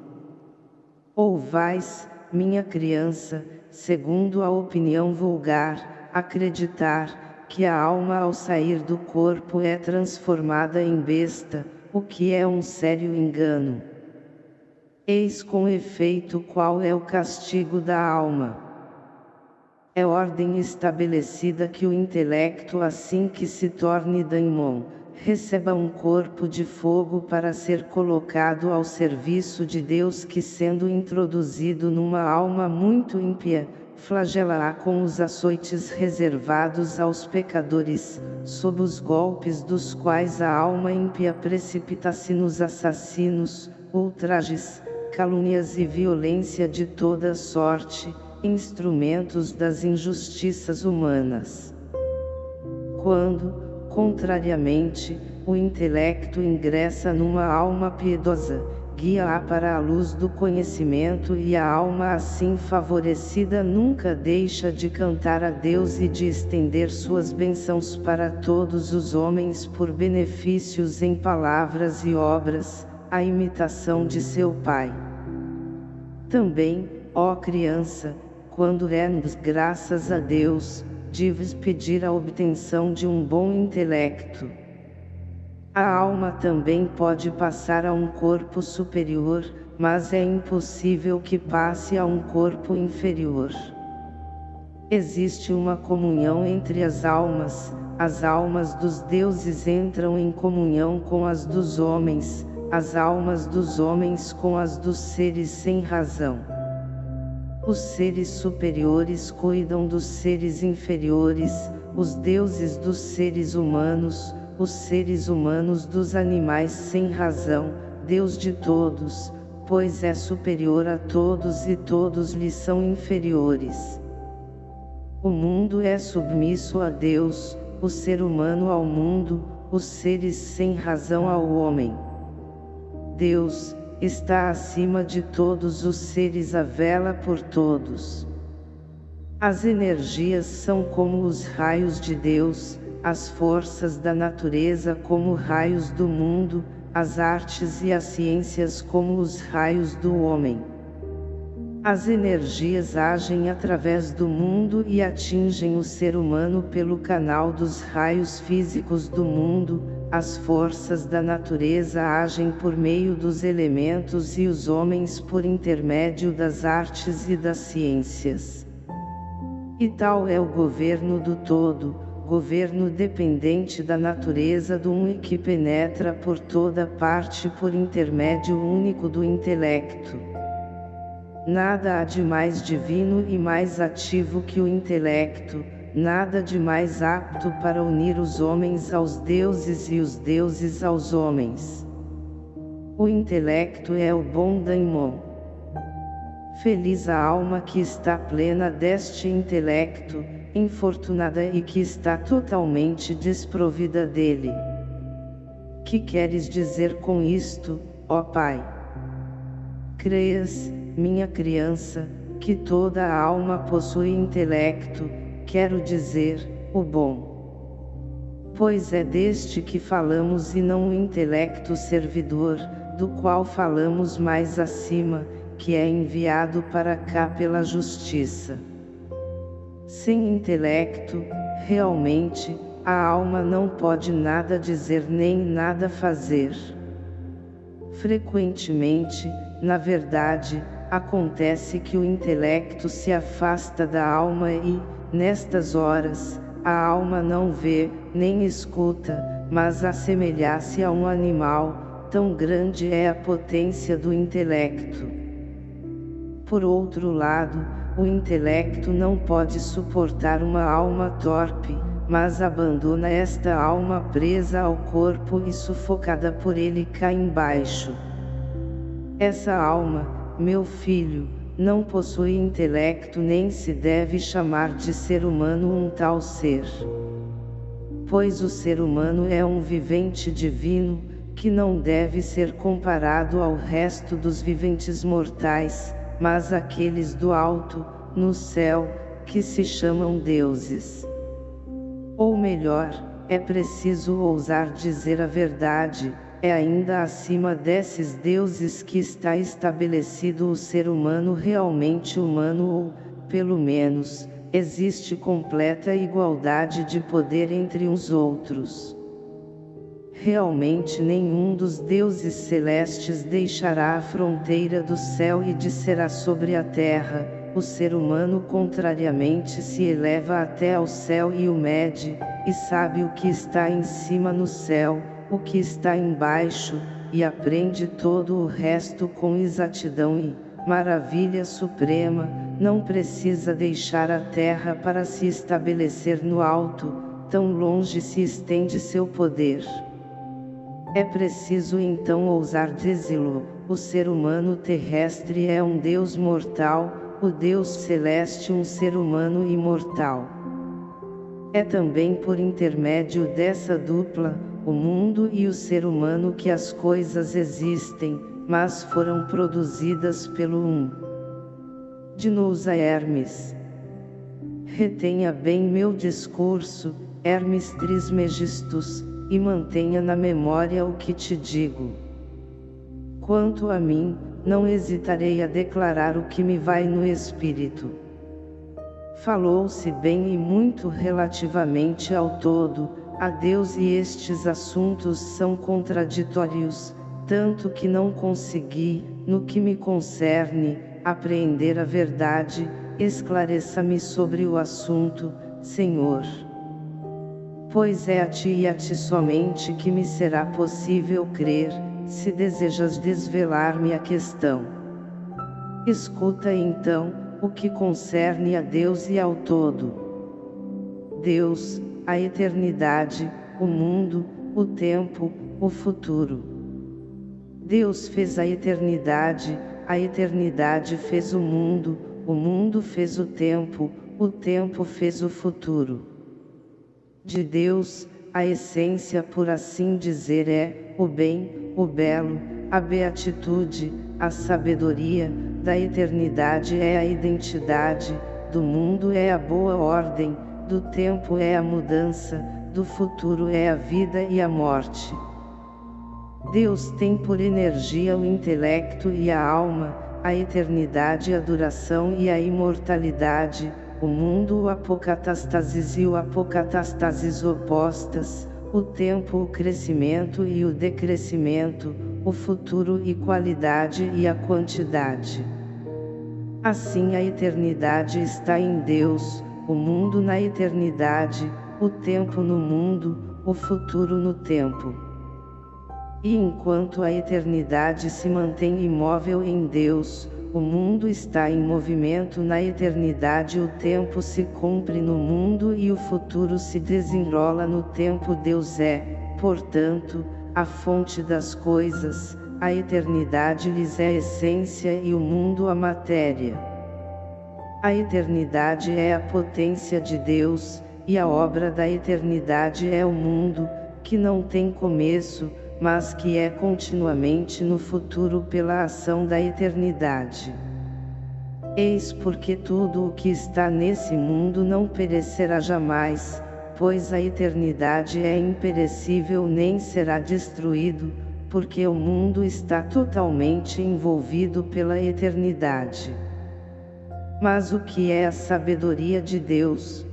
Ou vais, minha criança, segundo a opinião vulgar, acreditar, que a alma ao sair do corpo é transformada em besta, o que é um sério engano. Eis com efeito qual é o castigo da alma. É ordem estabelecida que o intelecto assim que se torne daimon, receba um corpo de fogo para ser colocado ao serviço de Deus que sendo introduzido numa alma muito ímpia, flagela-a com os açoites reservados aos pecadores, sob os golpes dos quais a alma ímpia precipita-se nos assassinos, ultrajes, calúnias e violência de toda sorte, instrumentos das injustiças humanas. Quando, Contrariamente, o intelecto ingressa numa alma piedosa, guia-a para a luz do conhecimento e a alma assim favorecida nunca deixa de cantar a Deus e de estender suas bênçãos para todos os homens por benefícios em palavras e obras, a imitação de seu Pai. Também, ó criança, quando rendes graças a Deus, deves pedir a obtenção de um bom intelecto. A alma também pode passar a um corpo superior, mas é impossível que passe a um corpo inferior. Existe uma comunhão entre as almas, as almas dos deuses entram em comunhão com as dos homens, as almas dos homens com as dos seres sem razão. Os seres superiores cuidam dos seres inferiores, os deuses dos seres humanos, os seres humanos dos animais sem razão, Deus de todos, pois é superior a todos e todos lhe são inferiores. O mundo é submisso a Deus, o ser humano ao mundo, os seres sem razão ao homem. Deus, está acima de todos os seres a vela por todos. As energias são como os raios de Deus, as forças da natureza como raios do mundo, as artes e as ciências como os raios do homem. As energias agem através do mundo e atingem o ser humano pelo canal dos raios físicos do mundo, as forças da natureza agem por meio dos elementos e os homens por intermédio das artes e das ciências. E tal é o governo do todo, governo dependente da natureza do um e que penetra por toda parte por intermédio único do intelecto. Nada há de mais divino e mais ativo que o intelecto, nada de mais apto para unir os homens aos deuses e os deuses aos homens. O intelecto é o bom daimon. Feliz a alma que está plena deste intelecto, infortunada e que está totalmente desprovida dele. Que queres dizer com isto, ó Pai? Creias, minha criança, que toda a alma possui intelecto, quero dizer, o bom. Pois é deste que falamos e não o intelecto servidor, do qual falamos mais acima, que é enviado para cá pela justiça. Sem intelecto, realmente, a alma não pode nada dizer nem nada fazer. Frequentemente, na verdade, acontece que o intelecto se afasta da alma e, Nestas horas, a alma não vê, nem escuta, mas assemelhar-se a um animal, tão grande é a potência do intelecto. Por outro lado, o intelecto não pode suportar uma alma torpe, mas abandona esta alma presa ao corpo e sufocada por ele cá embaixo. Essa alma, meu filho, não possui intelecto nem se deve chamar de ser humano um tal ser. Pois o ser humano é um vivente divino, que não deve ser comparado ao resto dos viventes mortais, mas aqueles do alto, no céu, que se chamam deuses. Ou melhor, é preciso ousar dizer a verdade, é ainda acima desses deuses que está estabelecido o ser humano realmente humano ou, pelo menos, existe completa igualdade de poder entre os outros. Realmente nenhum dos deuses celestes deixará a fronteira do céu e descerá sobre a terra, o ser humano contrariamente se eleva até ao céu e o mede, e sabe o que está em cima no céu, o que está embaixo, e aprende todo o resto com exatidão e, maravilha suprema, não precisa deixar a terra para se estabelecer no alto, tão longe se estende seu poder. É preciso então ousar dizê-lo, o ser humano terrestre é um Deus mortal, o Deus celeste um ser humano imortal. É também por intermédio dessa dupla, o mundo e o ser humano que as coisas existem, mas foram produzidas pelo um. Dinusa Hermes. Retenha bem meu discurso, Hermes Trismegistus, e mantenha na memória o que te digo. Quanto a mim, não hesitarei a declarar o que me vai no espírito. Falou-se bem e muito relativamente ao todo, a Deus e estes assuntos são contraditórios, tanto que não consegui, no que me concerne, apreender a verdade, esclareça-me sobre o assunto, Senhor. Pois é a ti e a ti somente que me será possível crer, se desejas desvelar-me a questão. Escuta então, o que concerne a Deus e ao todo. Deus, a eternidade, o mundo, o tempo, o futuro. Deus fez a eternidade, a eternidade fez o mundo, o mundo fez o tempo, o tempo fez o futuro. De Deus, a essência por assim dizer é, o bem, o belo, a beatitude, a sabedoria, da eternidade é a identidade, do mundo é a boa ordem, do tempo é a mudança, do futuro é a vida e a morte. Deus tem por energia o intelecto e a alma, a eternidade a duração e a imortalidade, o mundo o apocatastasis e o apocatastasis opostas, o tempo o crescimento e o decrescimento, o futuro e qualidade e a quantidade. Assim a eternidade está em Deus, o mundo na eternidade, o tempo no mundo, o futuro no tempo. E enquanto a eternidade se mantém imóvel em Deus, o mundo está em movimento na eternidade o tempo se cumpre no mundo e o futuro se desenrola no tempo Deus é, portanto, a fonte das coisas, a eternidade lhes é a essência e o mundo a matéria. A eternidade é a potência de Deus, e a obra da eternidade é o mundo, que não tem começo, mas que é continuamente no futuro pela ação da eternidade. Eis porque tudo o que está nesse mundo não perecerá jamais, pois a eternidade é imperecível nem será destruído, porque o mundo está totalmente envolvido pela eternidade. Mas o que é a sabedoria de Deus?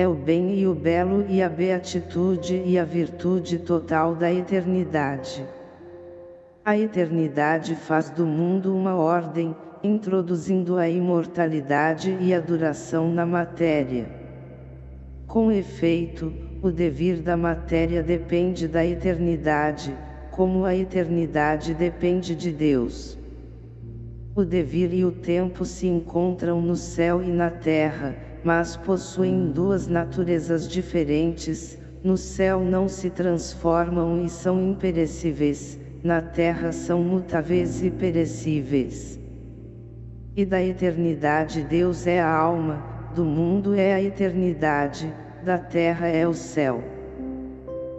é o bem e o belo e a beatitude e a virtude total da eternidade. A eternidade faz do mundo uma ordem, introduzindo a imortalidade e a duração na matéria. Com efeito, o devir da matéria depende da eternidade, como a eternidade depende de Deus. O devir e o tempo se encontram no céu e na terra, mas possuem duas naturezas diferentes, no céu não se transformam e são imperecíveis, na terra são mutáveis e perecíveis. E da eternidade Deus é a alma, do mundo é a eternidade, da terra é o céu.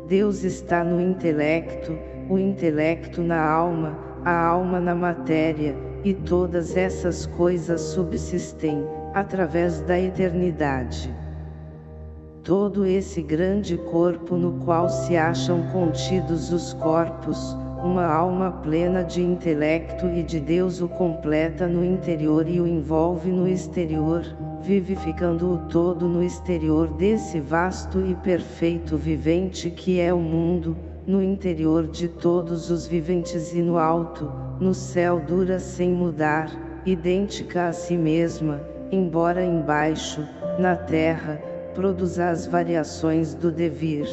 Deus está no intelecto, o intelecto na alma, a alma na matéria, e todas essas coisas subsistem, através da eternidade. Todo esse grande corpo no qual se acham contidos os corpos, uma alma plena de intelecto e de Deus o completa no interior e o envolve no exterior, vivificando o todo no exterior desse vasto e perfeito vivente que é o mundo, no interior de todos os viventes e no alto, no céu dura sem mudar, idêntica a si mesma, embora embaixo, na terra, produza as variações do devir.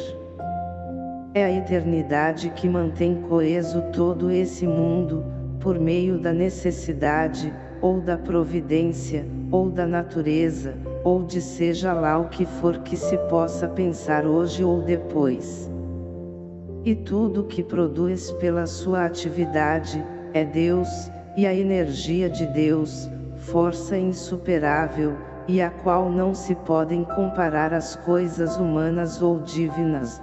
É a eternidade que mantém coeso todo esse mundo, por meio da necessidade, ou da providência, ou da natureza, ou de seja lá o que for que se possa pensar hoje ou depois. E tudo que produz pela sua atividade, é Deus, e a energia de Deus, força insuperável, e a qual não se podem comparar as coisas humanas ou divinas.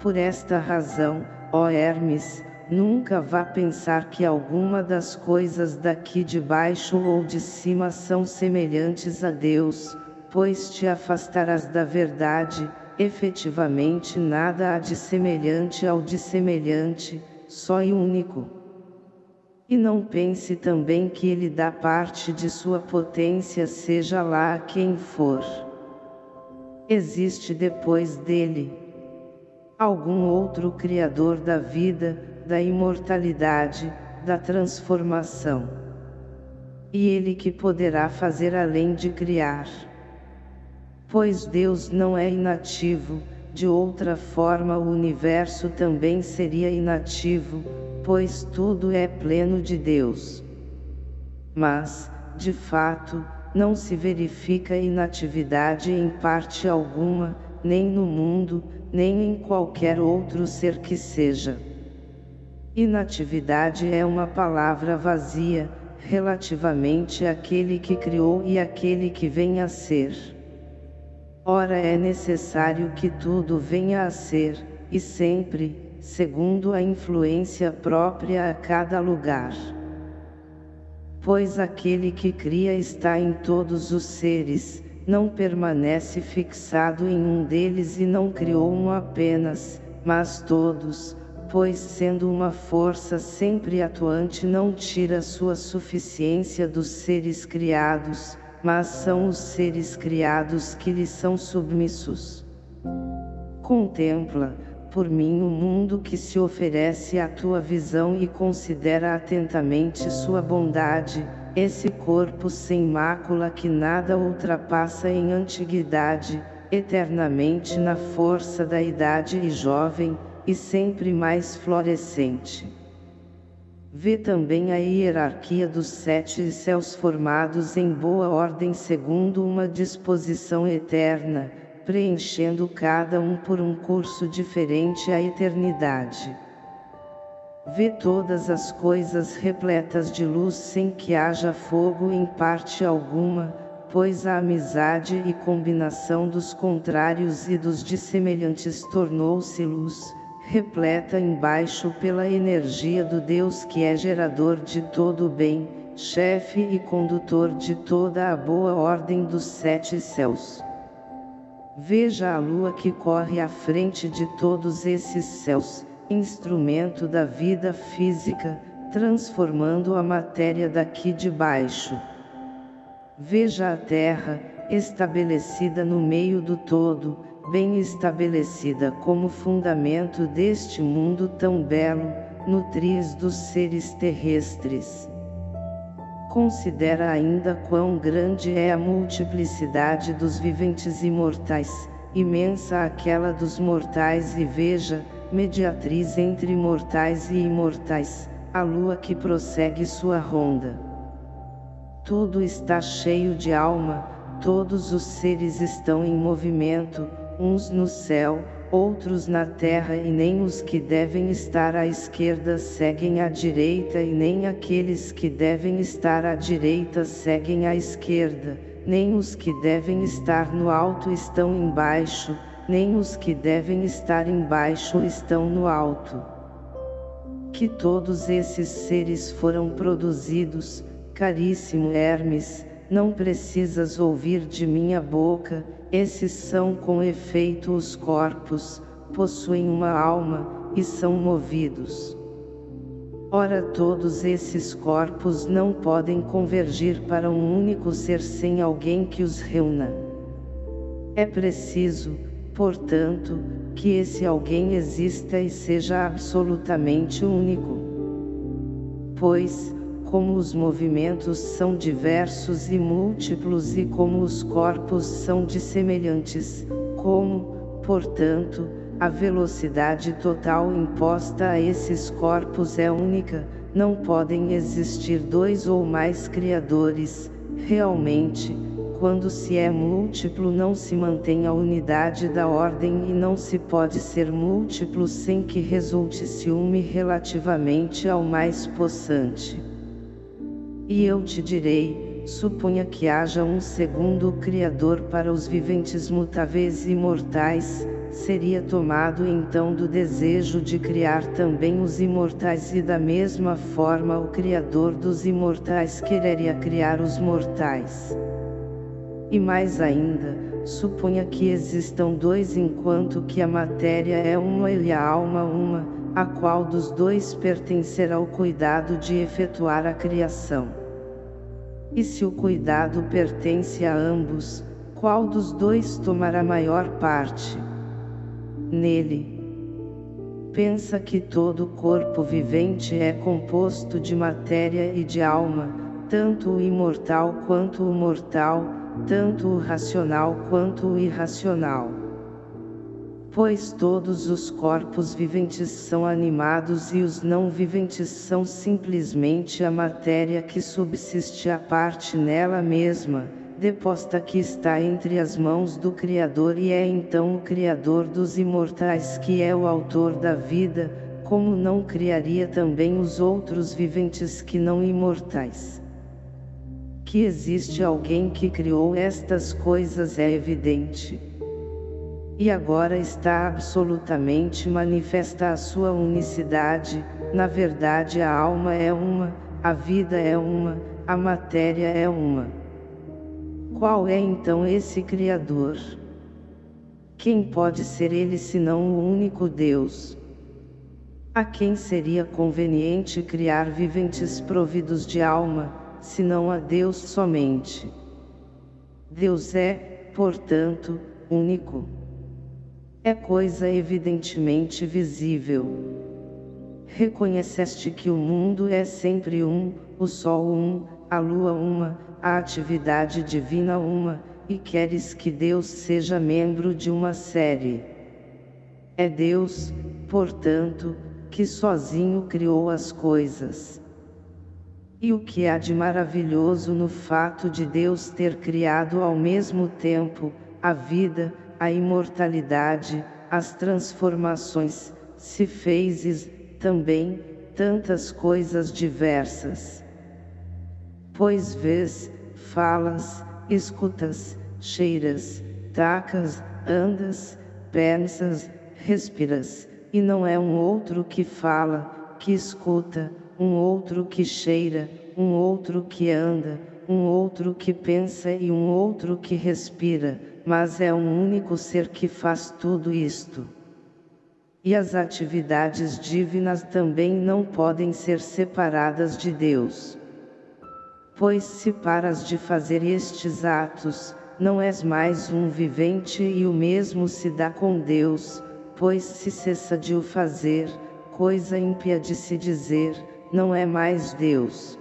Por esta razão, ó Hermes, nunca vá pensar que alguma das coisas daqui de baixo ou de cima são semelhantes a Deus, pois te afastarás da verdade, efetivamente nada há de semelhante ao de semelhante, só e único. E não pense também que ele dá parte de sua potência seja lá quem for. Existe depois dele algum outro Criador da vida, da imortalidade, da transformação. E ele que poderá fazer além de criar. Pois Deus não é inativo, de outra forma o universo também seria inativo, pois tudo é pleno de Deus. Mas, de fato, não se verifica inatividade em parte alguma, nem no mundo, nem em qualquer outro ser que seja. Inatividade é uma palavra vazia, relativamente àquele que criou e àquele que vem a ser. Ora é necessário que tudo venha a ser, e sempre, segundo a influência própria a cada lugar. Pois aquele que cria está em todos os seres, não permanece fixado em um deles e não criou um apenas, mas todos, pois sendo uma força sempre atuante não tira sua suficiência dos seres criados, mas são os seres criados que lhe são submissos. Contempla, por mim o mundo que se oferece à tua visão e considera atentamente sua bondade, esse corpo sem mácula que nada ultrapassa em antiguidade, eternamente na força da idade e jovem, e sempre mais florescente. Vê também a hierarquia dos sete céus formados em boa ordem segundo uma disposição eterna, preenchendo cada um por um curso diferente à eternidade. Vê todas as coisas repletas de luz sem que haja fogo em parte alguma, pois a amizade e combinação dos contrários e dos dissemelhantes tornou-se luz, repleta embaixo pela energia do Deus que é gerador de todo o bem, chefe e condutor de toda a boa ordem dos sete céus. Veja a lua que corre à frente de todos esses céus, instrumento da vida física, transformando a matéria daqui de baixo. Veja a terra, estabelecida no meio do todo, bem estabelecida como fundamento deste mundo tão belo, nutriz dos seres terrestres. Considera ainda quão grande é a multiplicidade dos viventes imortais, imensa aquela dos mortais e veja, mediatriz entre mortais e imortais, a lua que prossegue sua ronda. Tudo está cheio de alma, todos os seres estão em movimento, uns no céu, outros na terra e nem os que devem estar à esquerda seguem à direita e nem aqueles que devem estar à direita seguem à esquerda, nem os que devem estar no alto estão embaixo, nem os que devem estar embaixo estão no alto. Que todos esses seres foram produzidos, caríssimo Hermes, não precisas ouvir de minha boca, esses são com efeito os corpos, possuem uma alma, e são movidos. Ora todos esses corpos não podem convergir para um único ser sem alguém que os reúna. É preciso, portanto, que esse alguém exista e seja absolutamente único. Pois, como os movimentos são diversos e múltiplos e como os corpos são dissemelhantes, como, portanto, a velocidade total imposta a esses corpos é única, não podem existir dois ou mais criadores, realmente, quando se é múltiplo não se mantém a unidade da ordem e não se pode ser múltiplo sem que resulte ciúme relativamente ao mais possante. E eu te direi, suponha que haja um segundo Criador para os viventes mutáveis e mortais, seria tomado então do desejo de criar também os imortais e da mesma forma o Criador dos imortais quereria criar os mortais. E mais ainda, suponha que existam dois enquanto que a matéria é uma e a alma uma, a qual dos dois pertencerá o cuidado de efetuar a criação. E se o cuidado pertence a ambos, qual dos dois tomará maior parte? Nele. Pensa que todo corpo vivente é composto de matéria e de alma, tanto o imortal quanto o mortal, tanto o racional quanto o irracional pois todos os corpos viventes são animados e os não viventes são simplesmente a matéria que subsiste à parte nela mesma, deposta que está entre as mãos do Criador e é então o Criador dos imortais que é o autor da vida, como não criaria também os outros viventes que não imortais. Que existe alguém que criou estas coisas é evidente e agora está absolutamente manifesta a sua unicidade, na verdade a alma é uma, a vida é uma, a matéria é uma. Qual é então esse Criador? Quem pode ser ele senão o único Deus? A quem seria conveniente criar viventes providos de alma, senão a Deus somente? Deus é, portanto, único é coisa evidentemente visível. Reconheceste que o mundo é sempre um, o sol um, a lua uma, a atividade divina uma, e queres que Deus seja membro de uma série. É Deus, portanto, que sozinho criou as coisas. E o que há de maravilhoso no fato de Deus ter criado ao mesmo tempo, a vida, a imortalidade, as transformações, se fezes, também, tantas coisas diversas. Pois vês, falas, escutas, cheiras, tacas, andas, pensas, respiras, e não é um outro que fala, que escuta, um outro que cheira, um outro que anda, um outro que pensa e um outro que respira, mas é um único ser que faz tudo isto. E as atividades divinas também não podem ser separadas de Deus. Pois se paras de fazer estes atos, não és mais um vivente e o mesmo se dá com Deus, pois se cessa de o fazer, coisa ímpia de se dizer, não é mais Deus.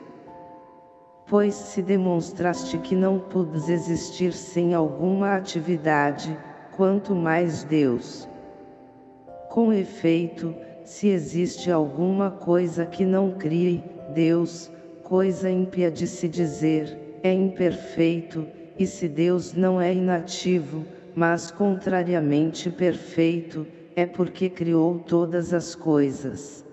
Pois se demonstraste que não podes existir sem alguma atividade, quanto mais Deus. Com efeito, se existe alguma coisa que não crie, Deus, coisa ímpia de se dizer, é imperfeito, e se Deus não é inativo, mas contrariamente perfeito, é porque criou todas as coisas.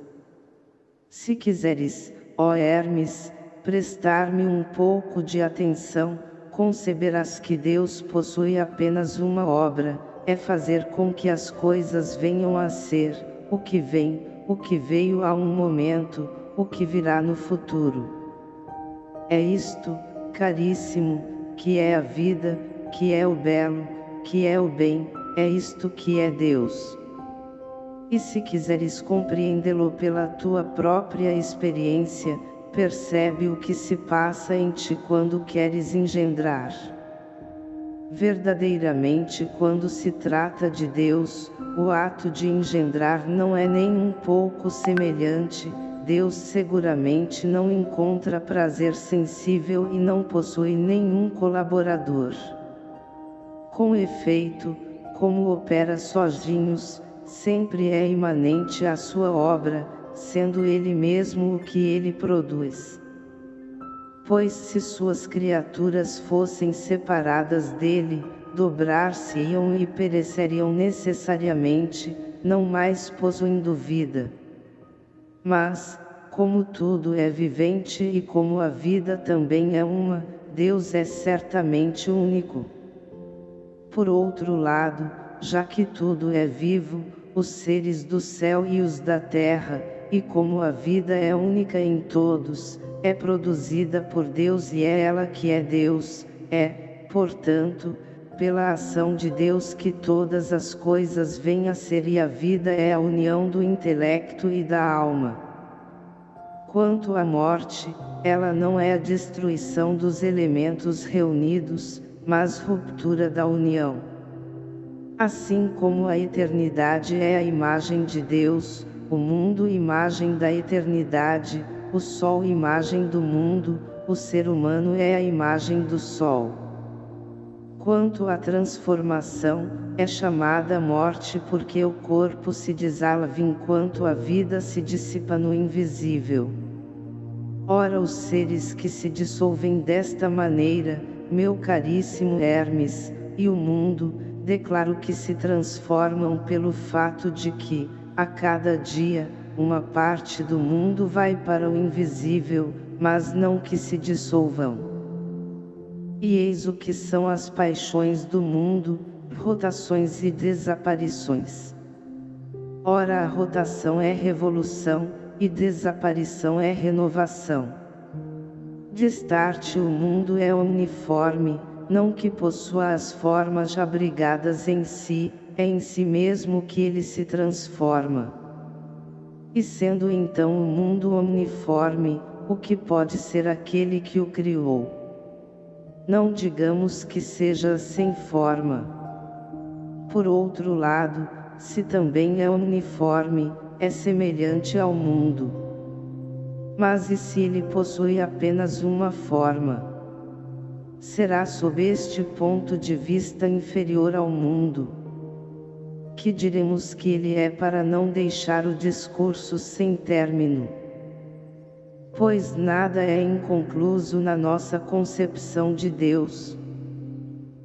Se quiseres, ó Hermes, prestar-me um pouco de atenção, conceberás que Deus possui apenas uma obra, é fazer com que as coisas venham a ser, o que vem, o que veio há um momento, o que virá no futuro. É isto, caríssimo, que é a vida, que é o belo, que é o bem, é isto que é Deus. E se quiseres compreendê-lo pela tua própria experiência, percebe o que se passa em ti quando queres engendrar. Verdadeiramente quando se trata de Deus, o ato de engendrar não é nem um pouco semelhante, Deus seguramente não encontra prazer sensível e não possui nenhum colaborador. Com efeito, como opera sozinhos, sempre é imanente à sua obra, sendo ele mesmo o que ele produz. Pois se suas criaturas fossem separadas dele, dobrar-se-iam e pereceriam necessariamente, não mais possuindo vida. Mas, como tudo é vivente e como a vida também é uma, Deus é certamente único. Por outro lado, já que tudo é vivo, os seres do céu e os da terra, e como a vida é única em todos, é produzida por Deus e é ela que é Deus, é, portanto, pela ação de Deus que todas as coisas vêm a ser e a vida é a união do intelecto e da alma. Quanto à morte, ela não é a destruição dos elementos reunidos, mas ruptura da união. Assim como a eternidade é a imagem de Deus, o mundo imagem da eternidade, o sol imagem do mundo, o ser humano é a imagem do sol. Quanto à transformação, é chamada morte porque o corpo se desalava enquanto a vida se dissipa no invisível. Ora os seres que se dissolvem desta maneira, meu caríssimo Hermes, e o mundo, declaro que se transformam pelo fato de que, a cada dia, uma parte do mundo vai para o invisível, mas não que se dissolvam. E eis o que são as paixões do mundo, rotações e desaparições. Ora a rotação é revolução, e desaparição é renovação. Destarte o mundo é uniforme, não que possua as formas abrigadas em si, é em si mesmo que ele se transforma. E sendo então o mundo uniforme, o que pode ser aquele que o criou? Não digamos que seja sem forma. Por outro lado, se também é uniforme, é semelhante ao mundo. Mas e se ele possui apenas uma forma? Será sob este ponto de vista inferior ao mundo que diremos que ele é para não deixar o discurso sem término. Pois nada é inconcluso na nossa concepção de Deus.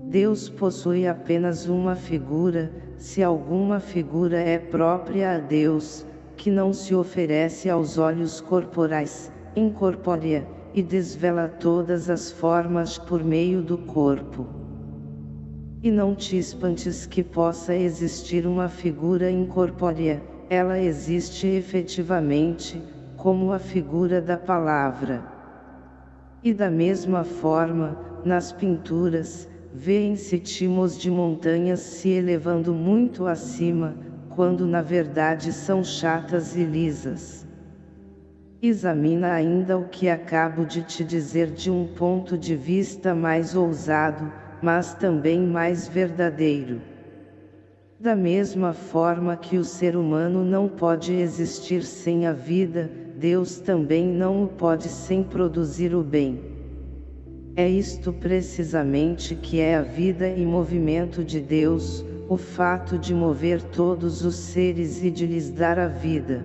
Deus possui apenas uma figura, se alguma figura é própria a Deus, que não se oferece aos olhos corporais, incorpórea, e desvela todas as formas por meio do corpo. E não te espantes que possa existir uma figura incorpórea, ela existe efetivamente, como a figura da palavra. E da mesma forma, nas pinturas, vêem-se timos de montanhas se elevando muito acima, quando na verdade são chatas e lisas. Examina ainda o que acabo de te dizer de um ponto de vista mais ousado, mas também mais verdadeiro. Da mesma forma que o ser humano não pode existir sem a vida, Deus também não o pode sem produzir o bem. É isto precisamente que é a vida e movimento de Deus, o fato de mover todos os seres e de lhes dar a vida.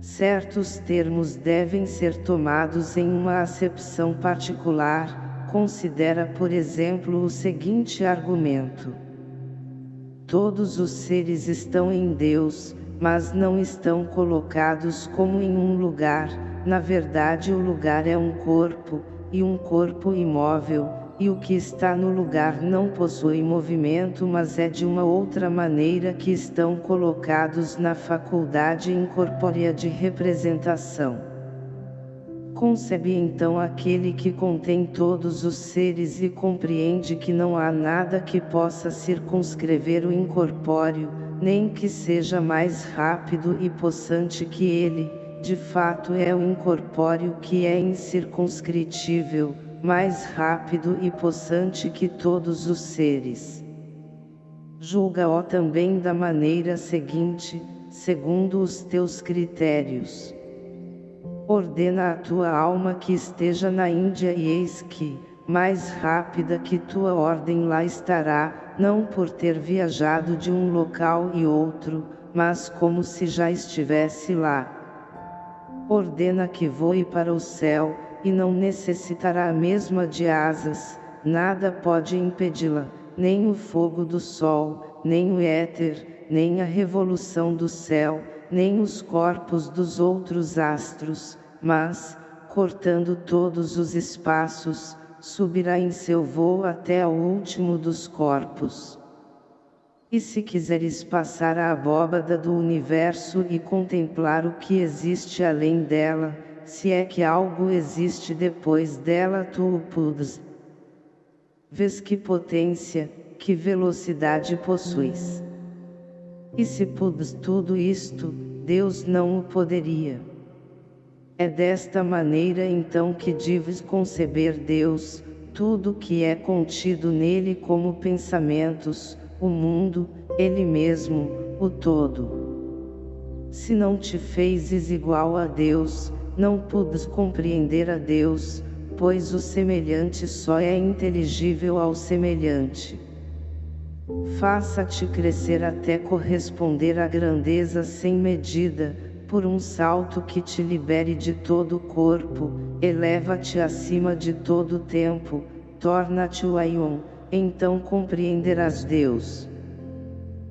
Certos termos devem ser tomados em uma acepção particular, considera por exemplo o seguinte argumento. Todos os seres estão em Deus, mas não estão colocados como em um lugar, na verdade o lugar é um corpo, e um corpo imóvel, e o que está no lugar não possui movimento mas é de uma outra maneira que estão colocados na faculdade incorpórea de representação. Concebe então aquele que contém todos os seres e compreende que não há nada que possa circunscrever o incorpóreo, nem que seja mais rápido e possante que ele, de fato é o incorpóreo que é incircunscritível, mais rápido e possante que todos os seres. Julga-o também da maneira seguinte, segundo os teus critérios. Ordena a tua alma que esteja na Índia e eis que, mais rápida que tua ordem lá estará, não por ter viajado de um local e outro, mas como se já estivesse lá. Ordena que voe para o céu, e não necessitará a mesma de asas, nada pode impedi-la, nem o fogo do sol, nem o éter, nem a revolução do céu, nem os corpos dos outros astros, mas, cortando todos os espaços, subirá em seu voo até ao último dos corpos. E se quiseres passar a abóbada do universo e contemplar o que existe além dela, se é que algo existe depois dela tu o pudes. Vês que potência, que velocidade possuis. E se pudes tudo isto, Deus não o poderia. É desta maneira então que deves conceber Deus, tudo que é contido nele como pensamentos, o mundo, ele mesmo, o todo. Se não te fezes igual a Deus, não pudes compreender a Deus, pois o semelhante só é inteligível ao semelhante. Faça-te crescer até corresponder à grandeza sem medida, por um salto que te libere de todo o corpo, eleva-te acima de todo o tempo, torna-te o Aion, então compreenderás Deus.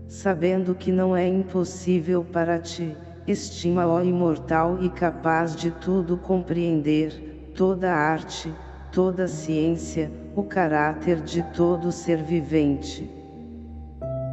Sabendo que não é impossível para ti, estima ó imortal e capaz de tudo compreender, toda arte, toda ciência, o caráter de todo ser vivente.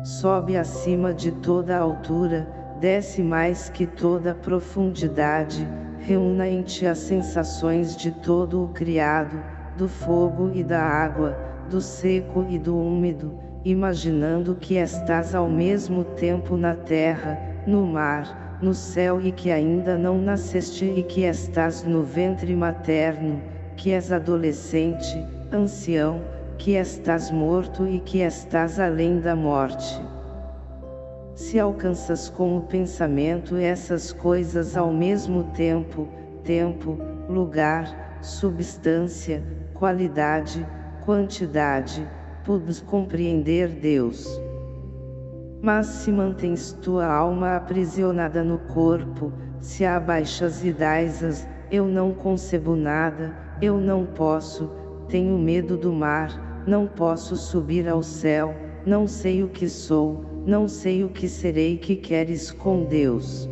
Sobe acima de toda altura, desce mais que toda profundidade, reúna em ti as sensações de todo o criado, do fogo e da água, do seco e do úmido, imaginando que estás ao mesmo tempo na terra, no mar, no céu e que ainda não nasceste e que estás no ventre materno, que és adolescente, ancião, que estás morto e que estás além da morte. Se alcanças com o pensamento essas coisas ao mesmo tempo, tempo, lugar, substância, qualidade, quantidade, podes compreender Deus. Mas se mantens tua alma aprisionada no corpo, se abaixas e dás eu não concebo nada, eu não posso, tenho medo do mar, não posso subir ao céu, não sei o que sou, não sei o que serei que queres com Deus.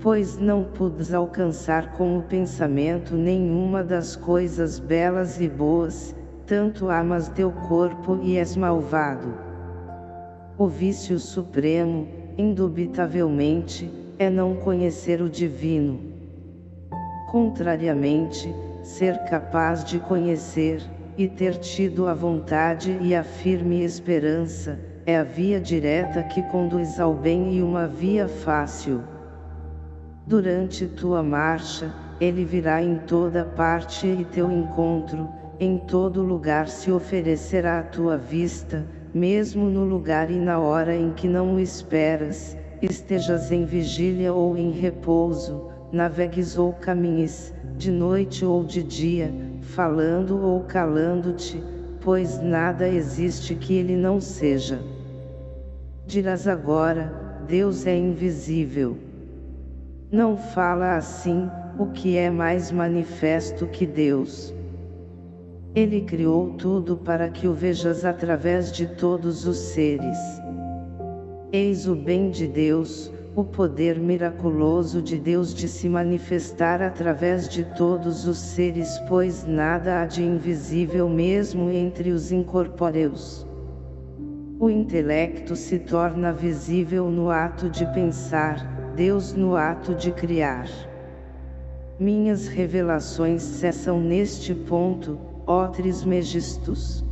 Pois não pudes alcançar com o pensamento nenhuma das coisas belas e boas, tanto amas teu corpo e és malvado. O vício supremo, indubitavelmente, é não conhecer o divino. Contrariamente, ser capaz de conhecer, e ter tido a vontade e a firme esperança, é a via direta que conduz ao bem e uma via fácil. Durante tua marcha, ele virá em toda parte e teu encontro, em todo lugar se oferecerá à tua vista, mesmo no lugar e na hora em que não o esperas, estejas em vigília ou em repouso, navegues ou caminhes, de noite ou de dia, falando ou calando-te, pois nada existe que ele não seja. Dirás agora, Deus é invisível. Não fala assim, o que é mais manifesto que Deus. Ele criou tudo para que o vejas através de todos os seres. Eis o bem de Deus, o poder miraculoso de Deus de se manifestar através de todos os seres pois nada há de invisível mesmo entre os incorpóreos. O intelecto se torna visível no ato de pensar, Deus no ato de criar. Minhas revelações cessam neste ponto, ó Trismegistus.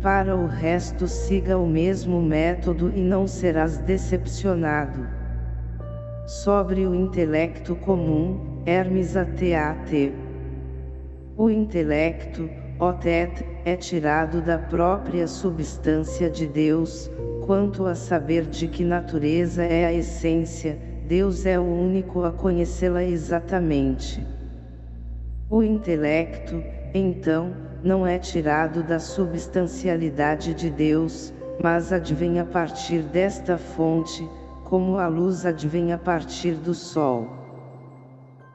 Para o resto siga o mesmo método e não serás decepcionado. Sobre o intelecto comum, Hermes ATAT. O intelecto, Otet, é tirado da própria substância de Deus, quanto a saber de que natureza é a essência, Deus é o único a conhecê-la exatamente. O intelecto, então, não é tirado da substancialidade de Deus, mas advém a partir desta fonte, como a luz advém a partir do sol.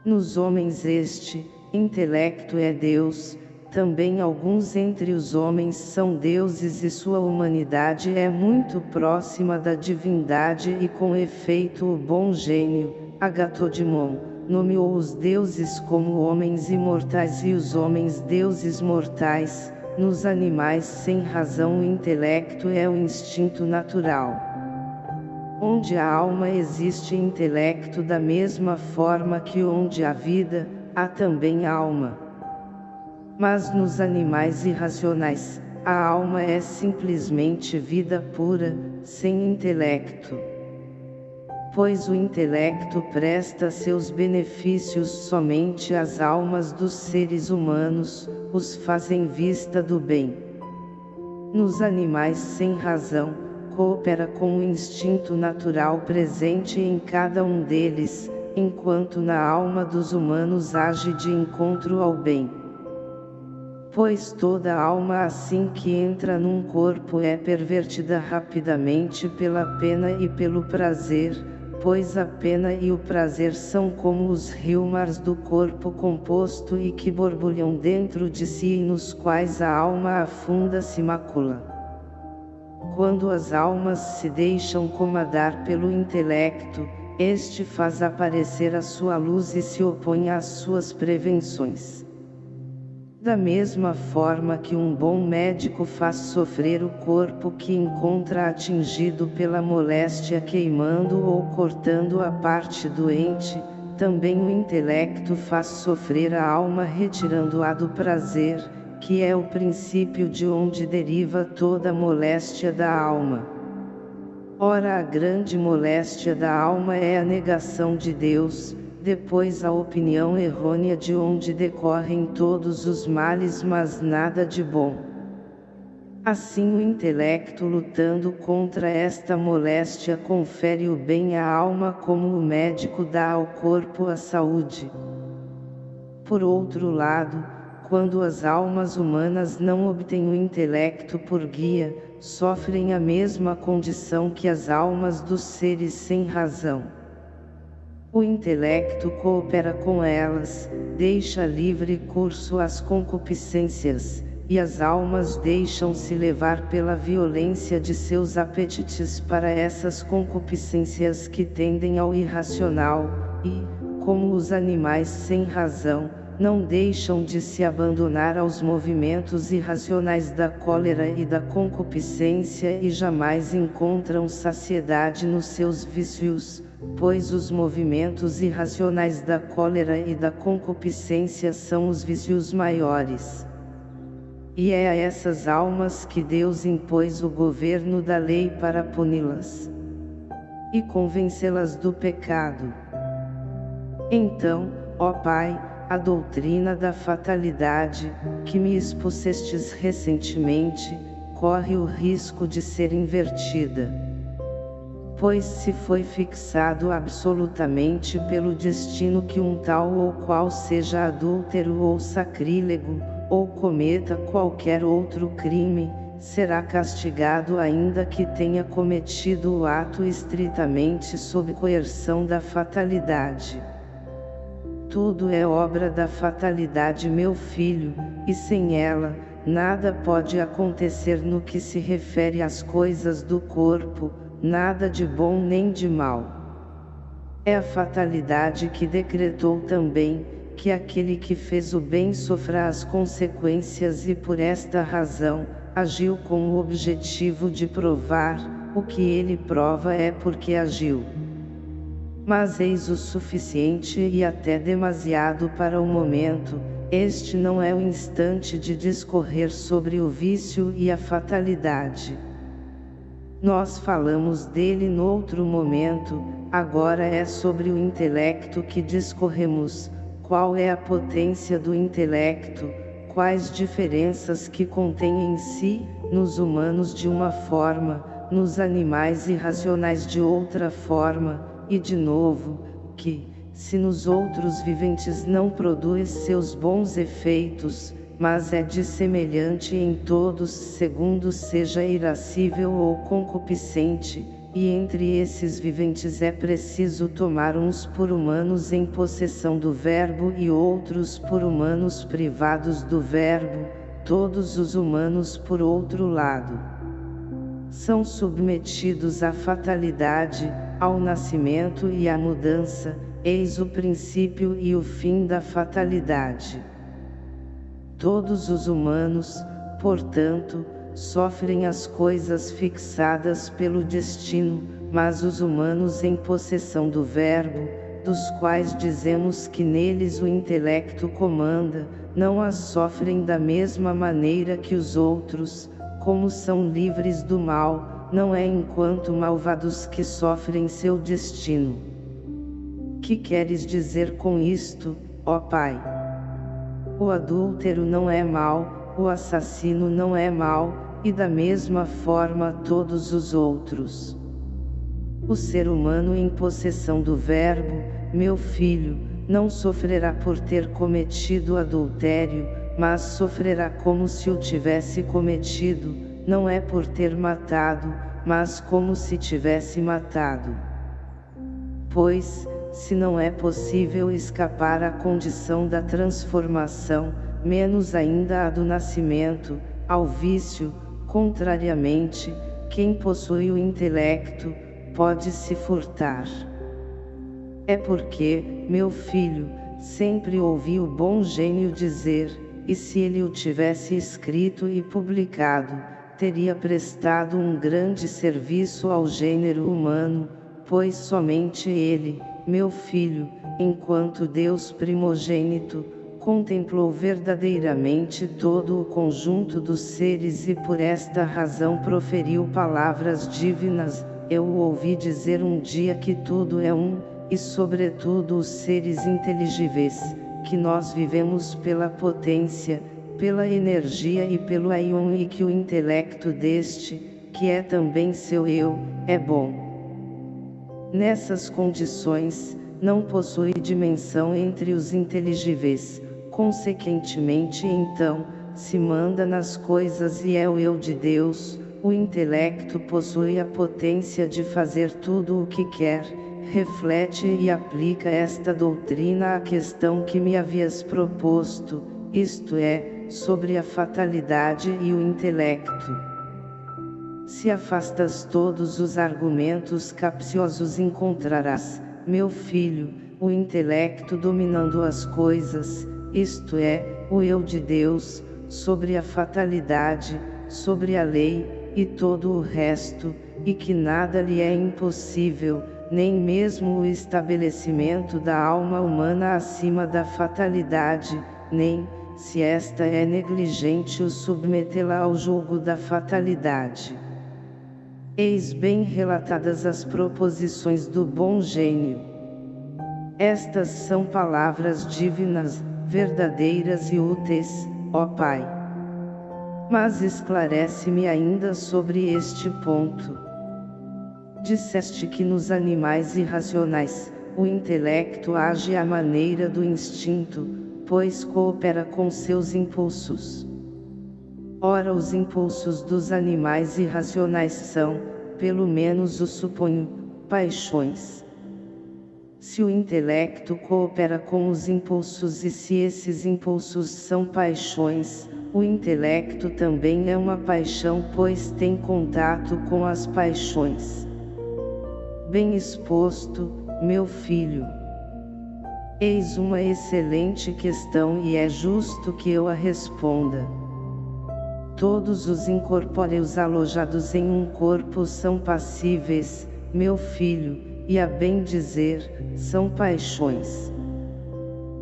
Nos homens este, intelecto é Deus, também alguns entre os homens são deuses e sua humanidade é muito próxima da divindade e com efeito o bom gênio, Agatodimon nomeou os deuses como homens imortais e os homens deuses mortais, nos animais sem razão o intelecto é o instinto natural. Onde a alma existe intelecto da mesma forma que onde há vida, há também alma. Mas nos animais irracionais, a alma é simplesmente vida pura, sem intelecto pois o intelecto presta seus benefícios somente às almas dos seres humanos, os fazem vista do bem. Nos animais sem razão, coopera com o instinto natural presente em cada um deles, enquanto na alma dos humanos age de encontro ao bem. Pois toda alma assim que entra num corpo é pervertida rapidamente pela pena e pelo prazer, pois a pena e o prazer são como os riomars do corpo composto e que borbulham dentro de si e nos quais a alma afunda se macula. Quando as almas se deixam comandar pelo intelecto, este faz aparecer a sua luz e se opõe às suas prevenções. Da mesma forma que um bom médico faz sofrer o corpo que encontra atingido pela moléstia queimando ou cortando a parte doente, também o intelecto faz sofrer a alma retirando-a do prazer, que é o princípio de onde deriva toda a moléstia da alma. Ora a grande moléstia da alma é a negação de Deus, depois a opinião errônea de onde decorrem todos os males mas nada de bom. Assim o intelecto lutando contra esta moléstia confere o bem à alma como o médico dá ao corpo a saúde. Por outro lado, quando as almas humanas não obtêm o intelecto por guia, sofrem a mesma condição que as almas dos seres sem razão. O intelecto coopera com elas, deixa livre curso às concupiscências, e as almas deixam-se levar pela violência de seus apetites para essas concupiscências que tendem ao irracional, e, como os animais sem razão, não deixam de se abandonar aos movimentos irracionais da cólera e da concupiscência e jamais encontram saciedade nos seus vícios, pois os movimentos irracionais da cólera e da concupiscência são os vícios maiores. E é a essas almas que Deus impôs o governo da lei para puni-las e convencê-las do pecado. Então, ó Pai, a doutrina da fatalidade, que me expusestes recentemente, corre o risco de ser invertida pois se foi fixado absolutamente pelo destino que um tal ou qual seja adúltero ou sacrílego, ou cometa qualquer outro crime, será castigado ainda que tenha cometido o ato estritamente sob coerção da fatalidade. Tudo é obra da fatalidade meu filho, e sem ela, nada pode acontecer no que se refere às coisas do corpo, nada de bom nem de mal. É a fatalidade que decretou também, que aquele que fez o bem sofra as consequências e por esta razão, agiu com o objetivo de provar, o que ele prova é porque agiu. Mas eis o suficiente e até demasiado para o momento, este não é o instante de discorrer sobre o vício e a fatalidade. Nós falamos dele noutro momento, agora é sobre o intelecto que discorremos, qual é a potência do intelecto, quais diferenças que contém em si, nos humanos de uma forma, nos animais irracionais de outra forma, e de novo, que, se nos outros viventes não produz seus bons efeitos, mas é dissemelhante em todos segundo seja irascível ou concupiscente, e entre esses viventes é preciso tomar uns por humanos em possessão do verbo e outros por humanos privados do verbo, todos os humanos por outro lado. São submetidos à fatalidade, ao nascimento e à mudança, eis o princípio e o fim da fatalidade. Todos os humanos, portanto, sofrem as coisas fixadas pelo destino, mas os humanos em possessão do Verbo, dos quais dizemos que neles o intelecto comanda, não as sofrem da mesma maneira que os outros, como são livres do mal, não é enquanto malvados que sofrem seu destino. Que queres dizer com isto, ó Pai? O adúltero não é mal, o assassino não é mal, e da mesma forma todos os outros. O ser humano em possessão do Verbo, meu filho, não sofrerá por ter cometido adultério, mas sofrerá como se o tivesse cometido, não é por ter matado, mas como se tivesse matado. Pois, se não é possível escapar à condição da transformação, menos ainda a do nascimento, ao vício, contrariamente, quem possui o intelecto, pode se furtar. É porque, meu filho, sempre ouvi o bom gênio dizer, e se ele o tivesse escrito e publicado, teria prestado um grande serviço ao gênero humano, pois somente ele, meu filho, enquanto Deus primogênito, contemplou verdadeiramente todo o conjunto dos seres e por esta razão proferiu palavras divinas, eu o ouvi dizer um dia que tudo é um, e sobretudo os seres inteligíveis, que nós vivemos pela potência, pela energia e pelo aion e que o intelecto deste, que é também seu eu, é bom. Nessas condições, não possui dimensão entre os inteligíveis, consequentemente então, se manda nas coisas e é o eu de Deus, o intelecto possui a potência de fazer tudo o que quer, reflete e aplica esta doutrina à questão que me havias proposto, isto é, sobre a fatalidade e o intelecto. Se afastas todos os argumentos capciosos encontrarás, meu filho, o intelecto dominando as coisas, isto é, o eu de Deus, sobre a fatalidade, sobre a lei, e todo o resto, e que nada lhe é impossível, nem mesmo o estabelecimento da alma humana acima da fatalidade, nem, se esta é negligente o submetê-la ao julgo da fatalidade. Eis bem relatadas as proposições do bom gênio. Estas são palavras divinas, verdadeiras e úteis, ó Pai. Mas esclarece-me ainda sobre este ponto. Disseste que nos animais irracionais, o intelecto age à maneira do instinto, pois coopera com seus impulsos. Ora os impulsos dos animais irracionais são, pelo menos o suponho, paixões. Se o intelecto coopera com os impulsos e se esses impulsos são paixões, o intelecto também é uma paixão pois tem contato com as paixões. Bem exposto, meu filho. Eis uma excelente questão e é justo que eu a responda. Todos os incorpóreos alojados em um corpo são passíveis, meu filho, e a bem dizer, são paixões.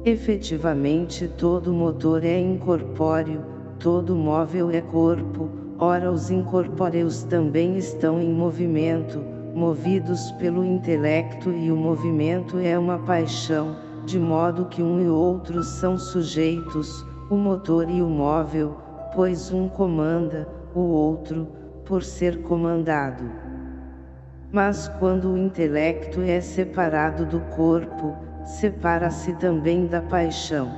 Efetivamente todo motor é incorpóreo, todo móvel é corpo, ora os incorpóreos também estão em movimento, movidos pelo intelecto e o movimento é uma paixão, de modo que um e outro são sujeitos, o motor e o móvel, pois um comanda, o outro, por ser comandado. Mas quando o intelecto é separado do corpo, separa-se também da paixão.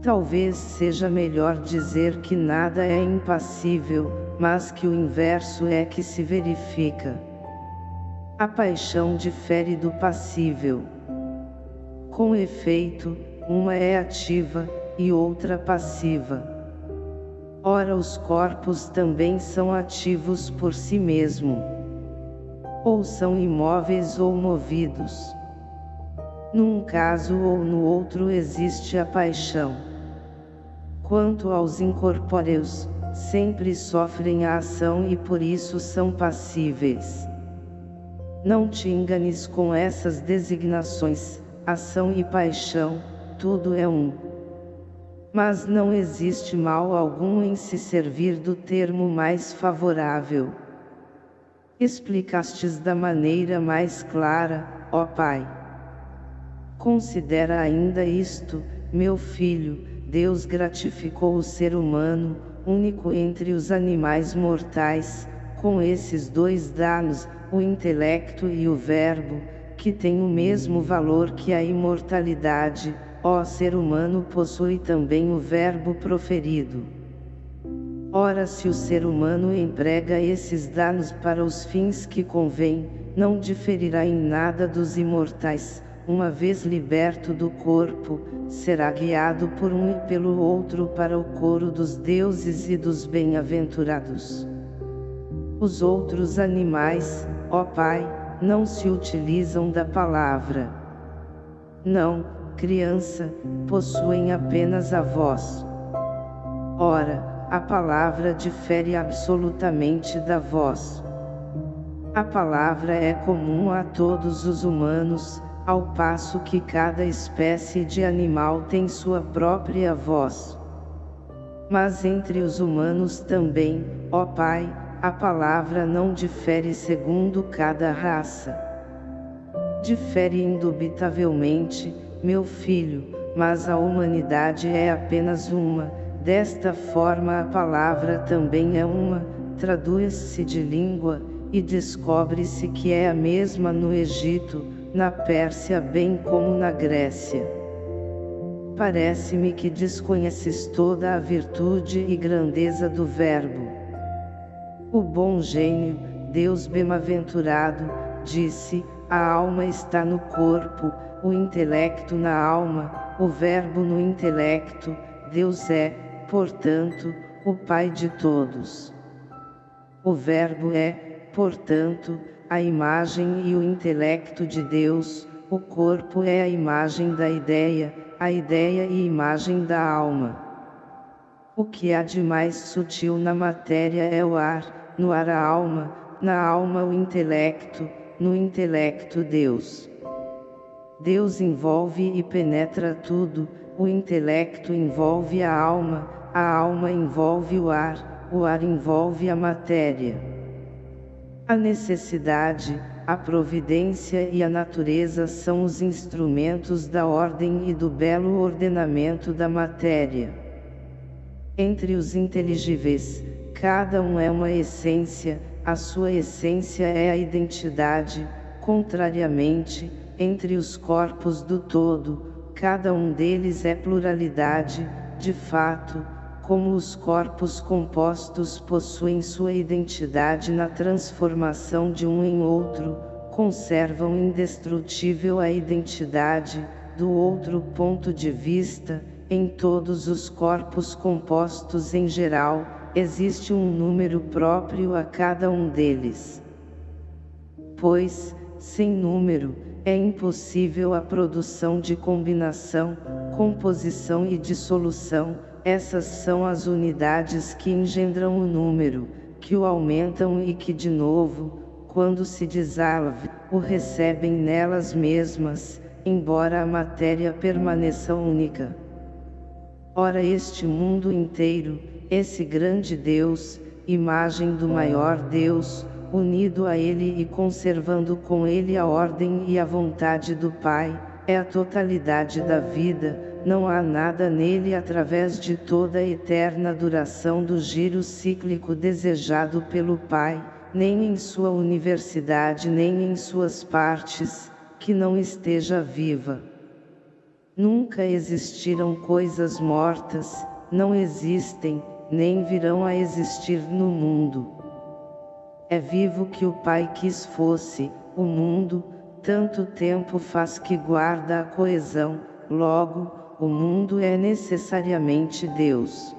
Talvez seja melhor dizer que nada é impassível, mas que o inverso é que se verifica. A paixão difere do passível. Com efeito, uma é ativa, e outra passiva. Ora os corpos também são ativos por si mesmo. Ou são imóveis ou movidos. Num caso ou no outro existe a paixão. Quanto aos incorpóreos, sempre sofrem a ação e por isso são passíveis. Não te enganes com essas designações, ação e paixão, tudo é um. Mas não existe mal algum em se servir do termo mais favorável. Explicastes da maneira mais clara, ó Pai. Considera ainda isto, meu filho, Deus gratificou o ser humano, único entre os animais mortais, com esses dois danos, o intelecto e o verbo, que têm o mesmo valor que a imortalidade, ó ser humano possui também o verbo proferido. Ora se o ser humano emprega esses danos para os fins que convém, não diferirá em nada dos imortais, uma vez liberto do corpo, será guiado por um e pelo outro para o coro dos deuses e dos bem-aventurados. Os outros animais, ó Pai, não se utilizam da palavra. Não, criança, possuem apenas a voz. Ora, a palavra difere absolutamente da voz. A palavra é comum a todos os humanos, ao passo que cada espécie de animal tem sua própria voz. Mas entre os humanos também, ó Pai, a palavra não difere segundo cada raça. Difere indubitavelmente, meu filho, mas a humanidade é apenas uma, desta forma a palavra também é uma, traduz-se de língua, e descobre-se que é a mesma no Egito, na Pérsia bem como na Grécia. Parece-me que desconheces toda a virtude e grandeza do Verbo. O bom gênio, Deus bem-aventurado, disse, a alma está no corpo, o intelecto na alma, o verbo no intelecto, Deus é, portanto, o Pai de todos. O verbo é, portanto, a imagem e o intelecto de Deus, o corpo é a imagem da ideia, a ideia e imagem da alma. O que há de mais sutil na matéria é o ar, no ar a alma, na alma o intelecto, no intelecto Deus. Deus envolve e penetra tudo, o intelecto envolve a alma, a alma envolve o ar, o ar envolve a matéria. A necessidade, a providência e a natureza são os instrumentos da ordem e do belo ordenamento da matéria. Entre os inteligíveis, Cada um é uma essência, a sua essência é a identidade, contrariamente, entre os corpos do todo, cada um deles é pluralidade, de fato, como os corpos compostos possuem sua identidade na transformação de um em outro, conservam indestrutível a identidade, do outro ponto de vista, em todos os corpos compostos em geral, existe um número próprio a cada um deles. Pois, sem número, é impossível a produção de combinação, composição e dissolução, essas são as unidades que engendram o número, que o aumentam e que de novo, quando se desalve, o recebem nelas mesmas, embora a matéria permaneça única. Ora este mundo inteiro, esse grande Deus, imagem do maior Deus, unido a Ele e conservando com Ele a ordem e a vontade do Pai, é a totalidade da vida, não há nada nele através de toda a eterna duração do giro cíclico desejado pelo Pai, nem em sua universidade nem em suas partes, que não esteja viva. Nunca existiram coisas mortas, não existem, nem virão a existir no mundo. É vivo que o Pai quis fosse, o mundo, tanto tempo faz que guarda a coesão, logo, o mundo é necessariamente Deus.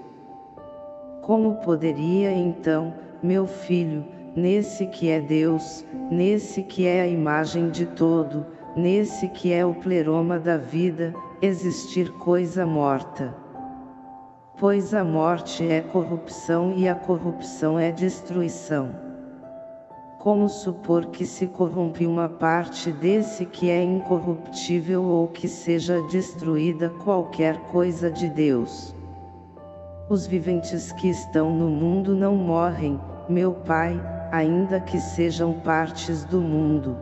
Como poderia então, meu filho, nesse que é Deus, nesse que é a imagem de todo, nesse que é o pleroma da vida, existir coisa morta? Pois a morte é corrupção e a corrupção é destruição. Como supor que se corrompe uma parte desse que é incorruptível ou que seja destruída qualquer coisa de Deus? Os viventes que estão no mundo não morrem, meu Pai, ainda que sejam partes do mundo.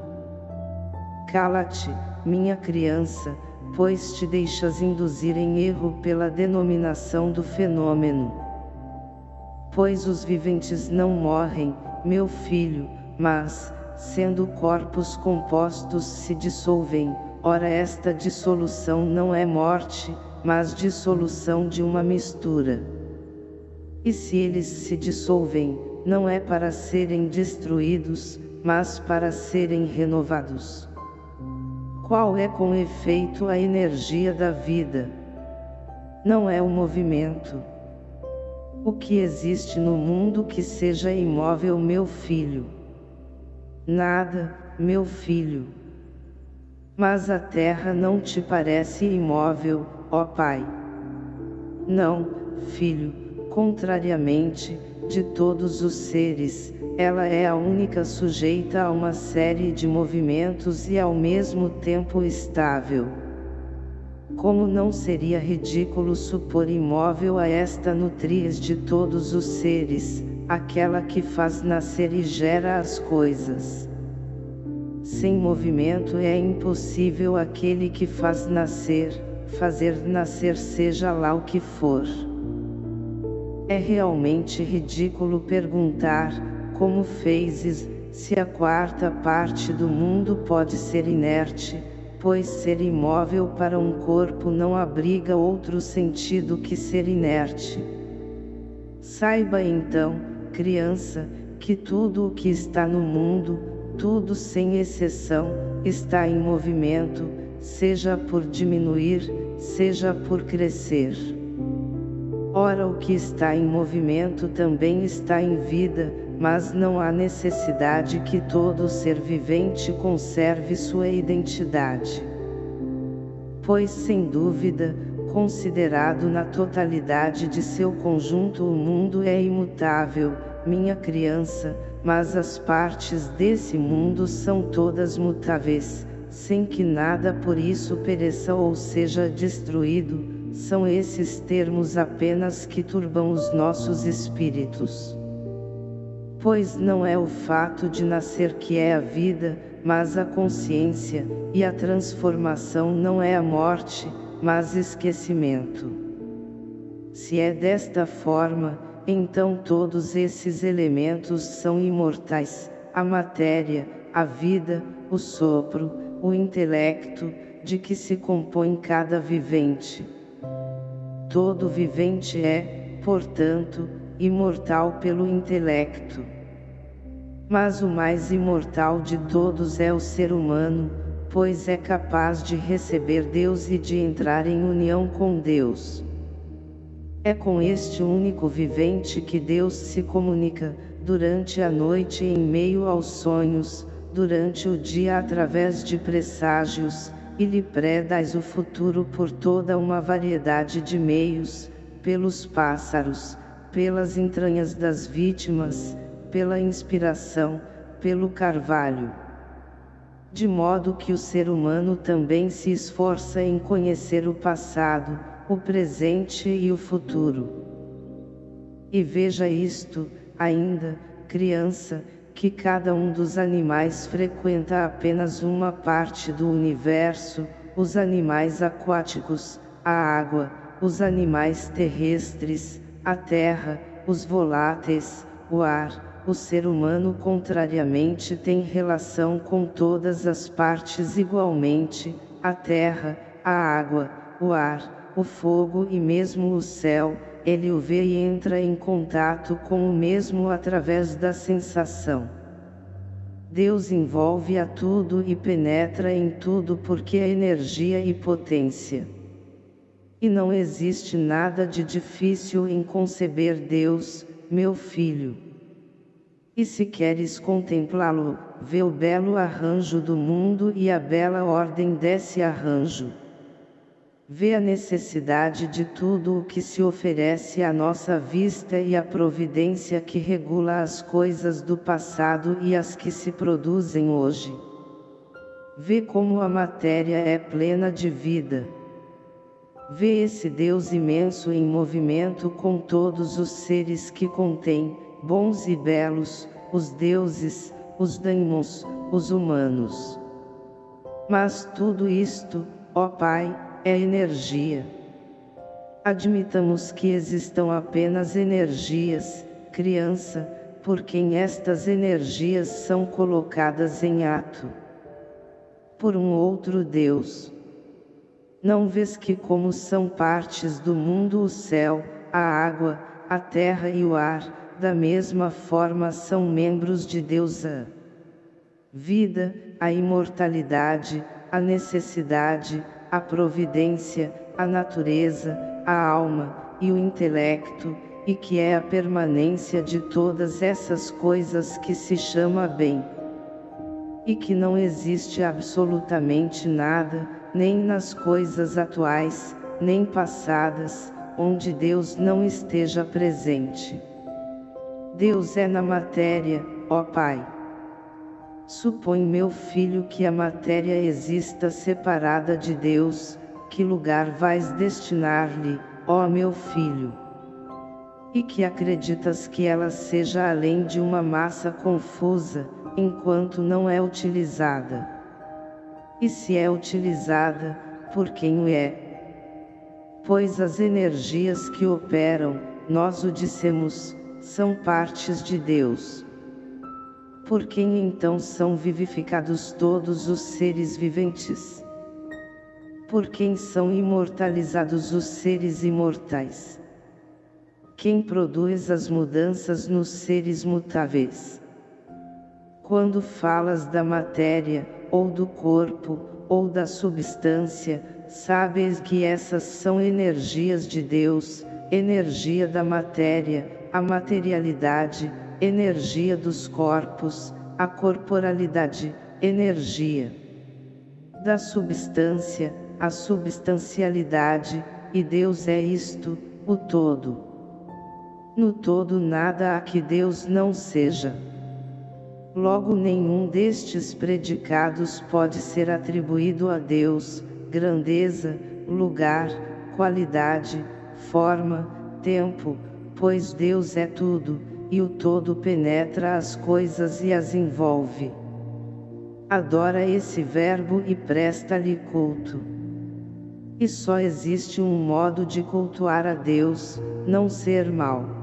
Cala-te, minha criança, pois te deixas induzir em erro pela denominação do fenômeno. Pois os viventes não morrem, meu filho, mas, sendo corpos compostos se dissolvem, ora esta dissolução não é morte, mas dissolução de uma mistura. E se eles se dissolvem, não é para serem destruídos, mas para serem renovados. Qual é com efeito a energia da vida? Não é o movimento. O que existe no mundo que seja imóvel meu filho? Nada, meu filho. Mas a terra não te parece imóvel, ó Pai. Não, filho, contrariamente, de todos os seres, ela é a única sujeita a uma série de movimentos e ao mesmo tempo estável. Como não seria ridículo supor imóvel a esta nutriz de todos os seres, aquela que faz nascer e gera as coisas. Sem movimento é impossível aquele que faz nascer, fazer nascer seja lá o que for. É realmente ridículo perguntar, como fezes, se a quarta parte do mundo pode ser inerte, pois ser imóvel para um corpo não abriga outro sentido que ser inerte. Saiba então, criança, que tudo o que está no mundo, tudo sem exceção, está em movimento, seja por diminuir, seja por crescer. Ora o que está em movimento também está em vida, mas não há necessidade que todo ser vivente conserve sua identidade. Pois sem dúvida, considerado na totalidade de seu conjunto o mundo é imutável, minha criança, mas as partes desse mundo são todas mutáveis, sem que nada por isso pereça ou seja destruído, são esses termos apenas que turbam os nossos espíritos. Pois não é o fato de nascer que é a vida, mas a consciência, e a transformação não é a morte, mas esquecimento. Se é desta forma, então todos esses elementos são imortais, a matéria, a vida, o sopro, o intelecto, de que se compõe cada vivente. Todo vivente é, portanto, imortal pelo intelecto. Mas o mais imortal de todos é o ser humano, pois é capaz de receber Deus e de entrar em união com Deus. É com este único vivente que Deus se comunica, durante a noite em meio aos sonhos, durante o dia através de presságios, e lhe predais o futuro por toda uma variedade de meios, pelos pássaros, pelas entranhas das vítimas, pela inspiração, pelo carvalho. De modo que o ser humano também se esforça em conhecer o passado, o presente e o futuro. E veja isto, ainda, criança, que cada um dos animais frequenta apenas uma parte do universo, os animais aquáticos, a água, os animais terrestres, a terra, os voláteis, o ar, o ser humano contrariamente tem relação com todas as partes igualmente, a terra, a água, o ar, o fogo e mesmo o céu, ele o vê e entra em contato com o mesmo através da sensação. Deus envolve a tudo e penetra em tudo porque é energia e potência. E não existe nada de difícil em conceber Deus, meu filho. E se queres contemplá-lo, vê o belo arranjo do mundo e a bela ordem desse arranjo. Vê a necessidade de tudo o que se oferece à nossa vista e a providência que regula as coisas do passado e as que se produzem hoje. Vê como a matéria é plena de vida. Vê esse Deus imenso em movimento com todos os seres que contém, bons e belos, os deuses, os daimons, os humanos. Mas tudo isto, ó Pai, é energia. Admitamos que existam apenas energias, criança, por quem estas energias são colocadas em ato. Por um outro Deus. Não vês que como são partes do mundo o céu, a água, a terra e o ar, da mesma forma são membros de Deus a vida, a imortalidade, a necessidade, a providência, a natureza, a alma, e o intelecto, e que é a permanência de todas essas coisas que se chama bem. E que não existe absolutamente nada, nem nas coisas atuais, nem passadas, onde Deus não esteja presente. Deus é na matéria, ó Pai. Supõe meu filho que a matéria exista separada de Deus, que lugar vais destinar-lhe, ó meu filho? E que acreditas que ela seja além de uma massa confusa, enquanto não é utilizada. E se é utilizada, por quem o é? Pois as energias que operam, nós o dissemos, são partes de Deus. Por quem então são vivificados todos os seres viventes? Por quem são imortalizados os seres imortais? Quem produz as mudanças nos seres mutáveis? Quando falas da matéria, ou do corpo, ou da substância, sabes que essas são energias de Deus, energia da matéria, a materialidade, energia dos corpos, a corporalidade, energia da substância, a substancialidade, e Deus é isto, o todo. No todo nada há que Deus não seja. Logo nenhum destes predicados pode ser atribuído a Deus, grandeza, lugar, qualidade, forma, tempo, pois Deus é tudo, e o todo penetra as coisas e as envolve. Adora esse verbo e presta-lhe culto. E só existe um modo de cultuar a Deus, não ser mal.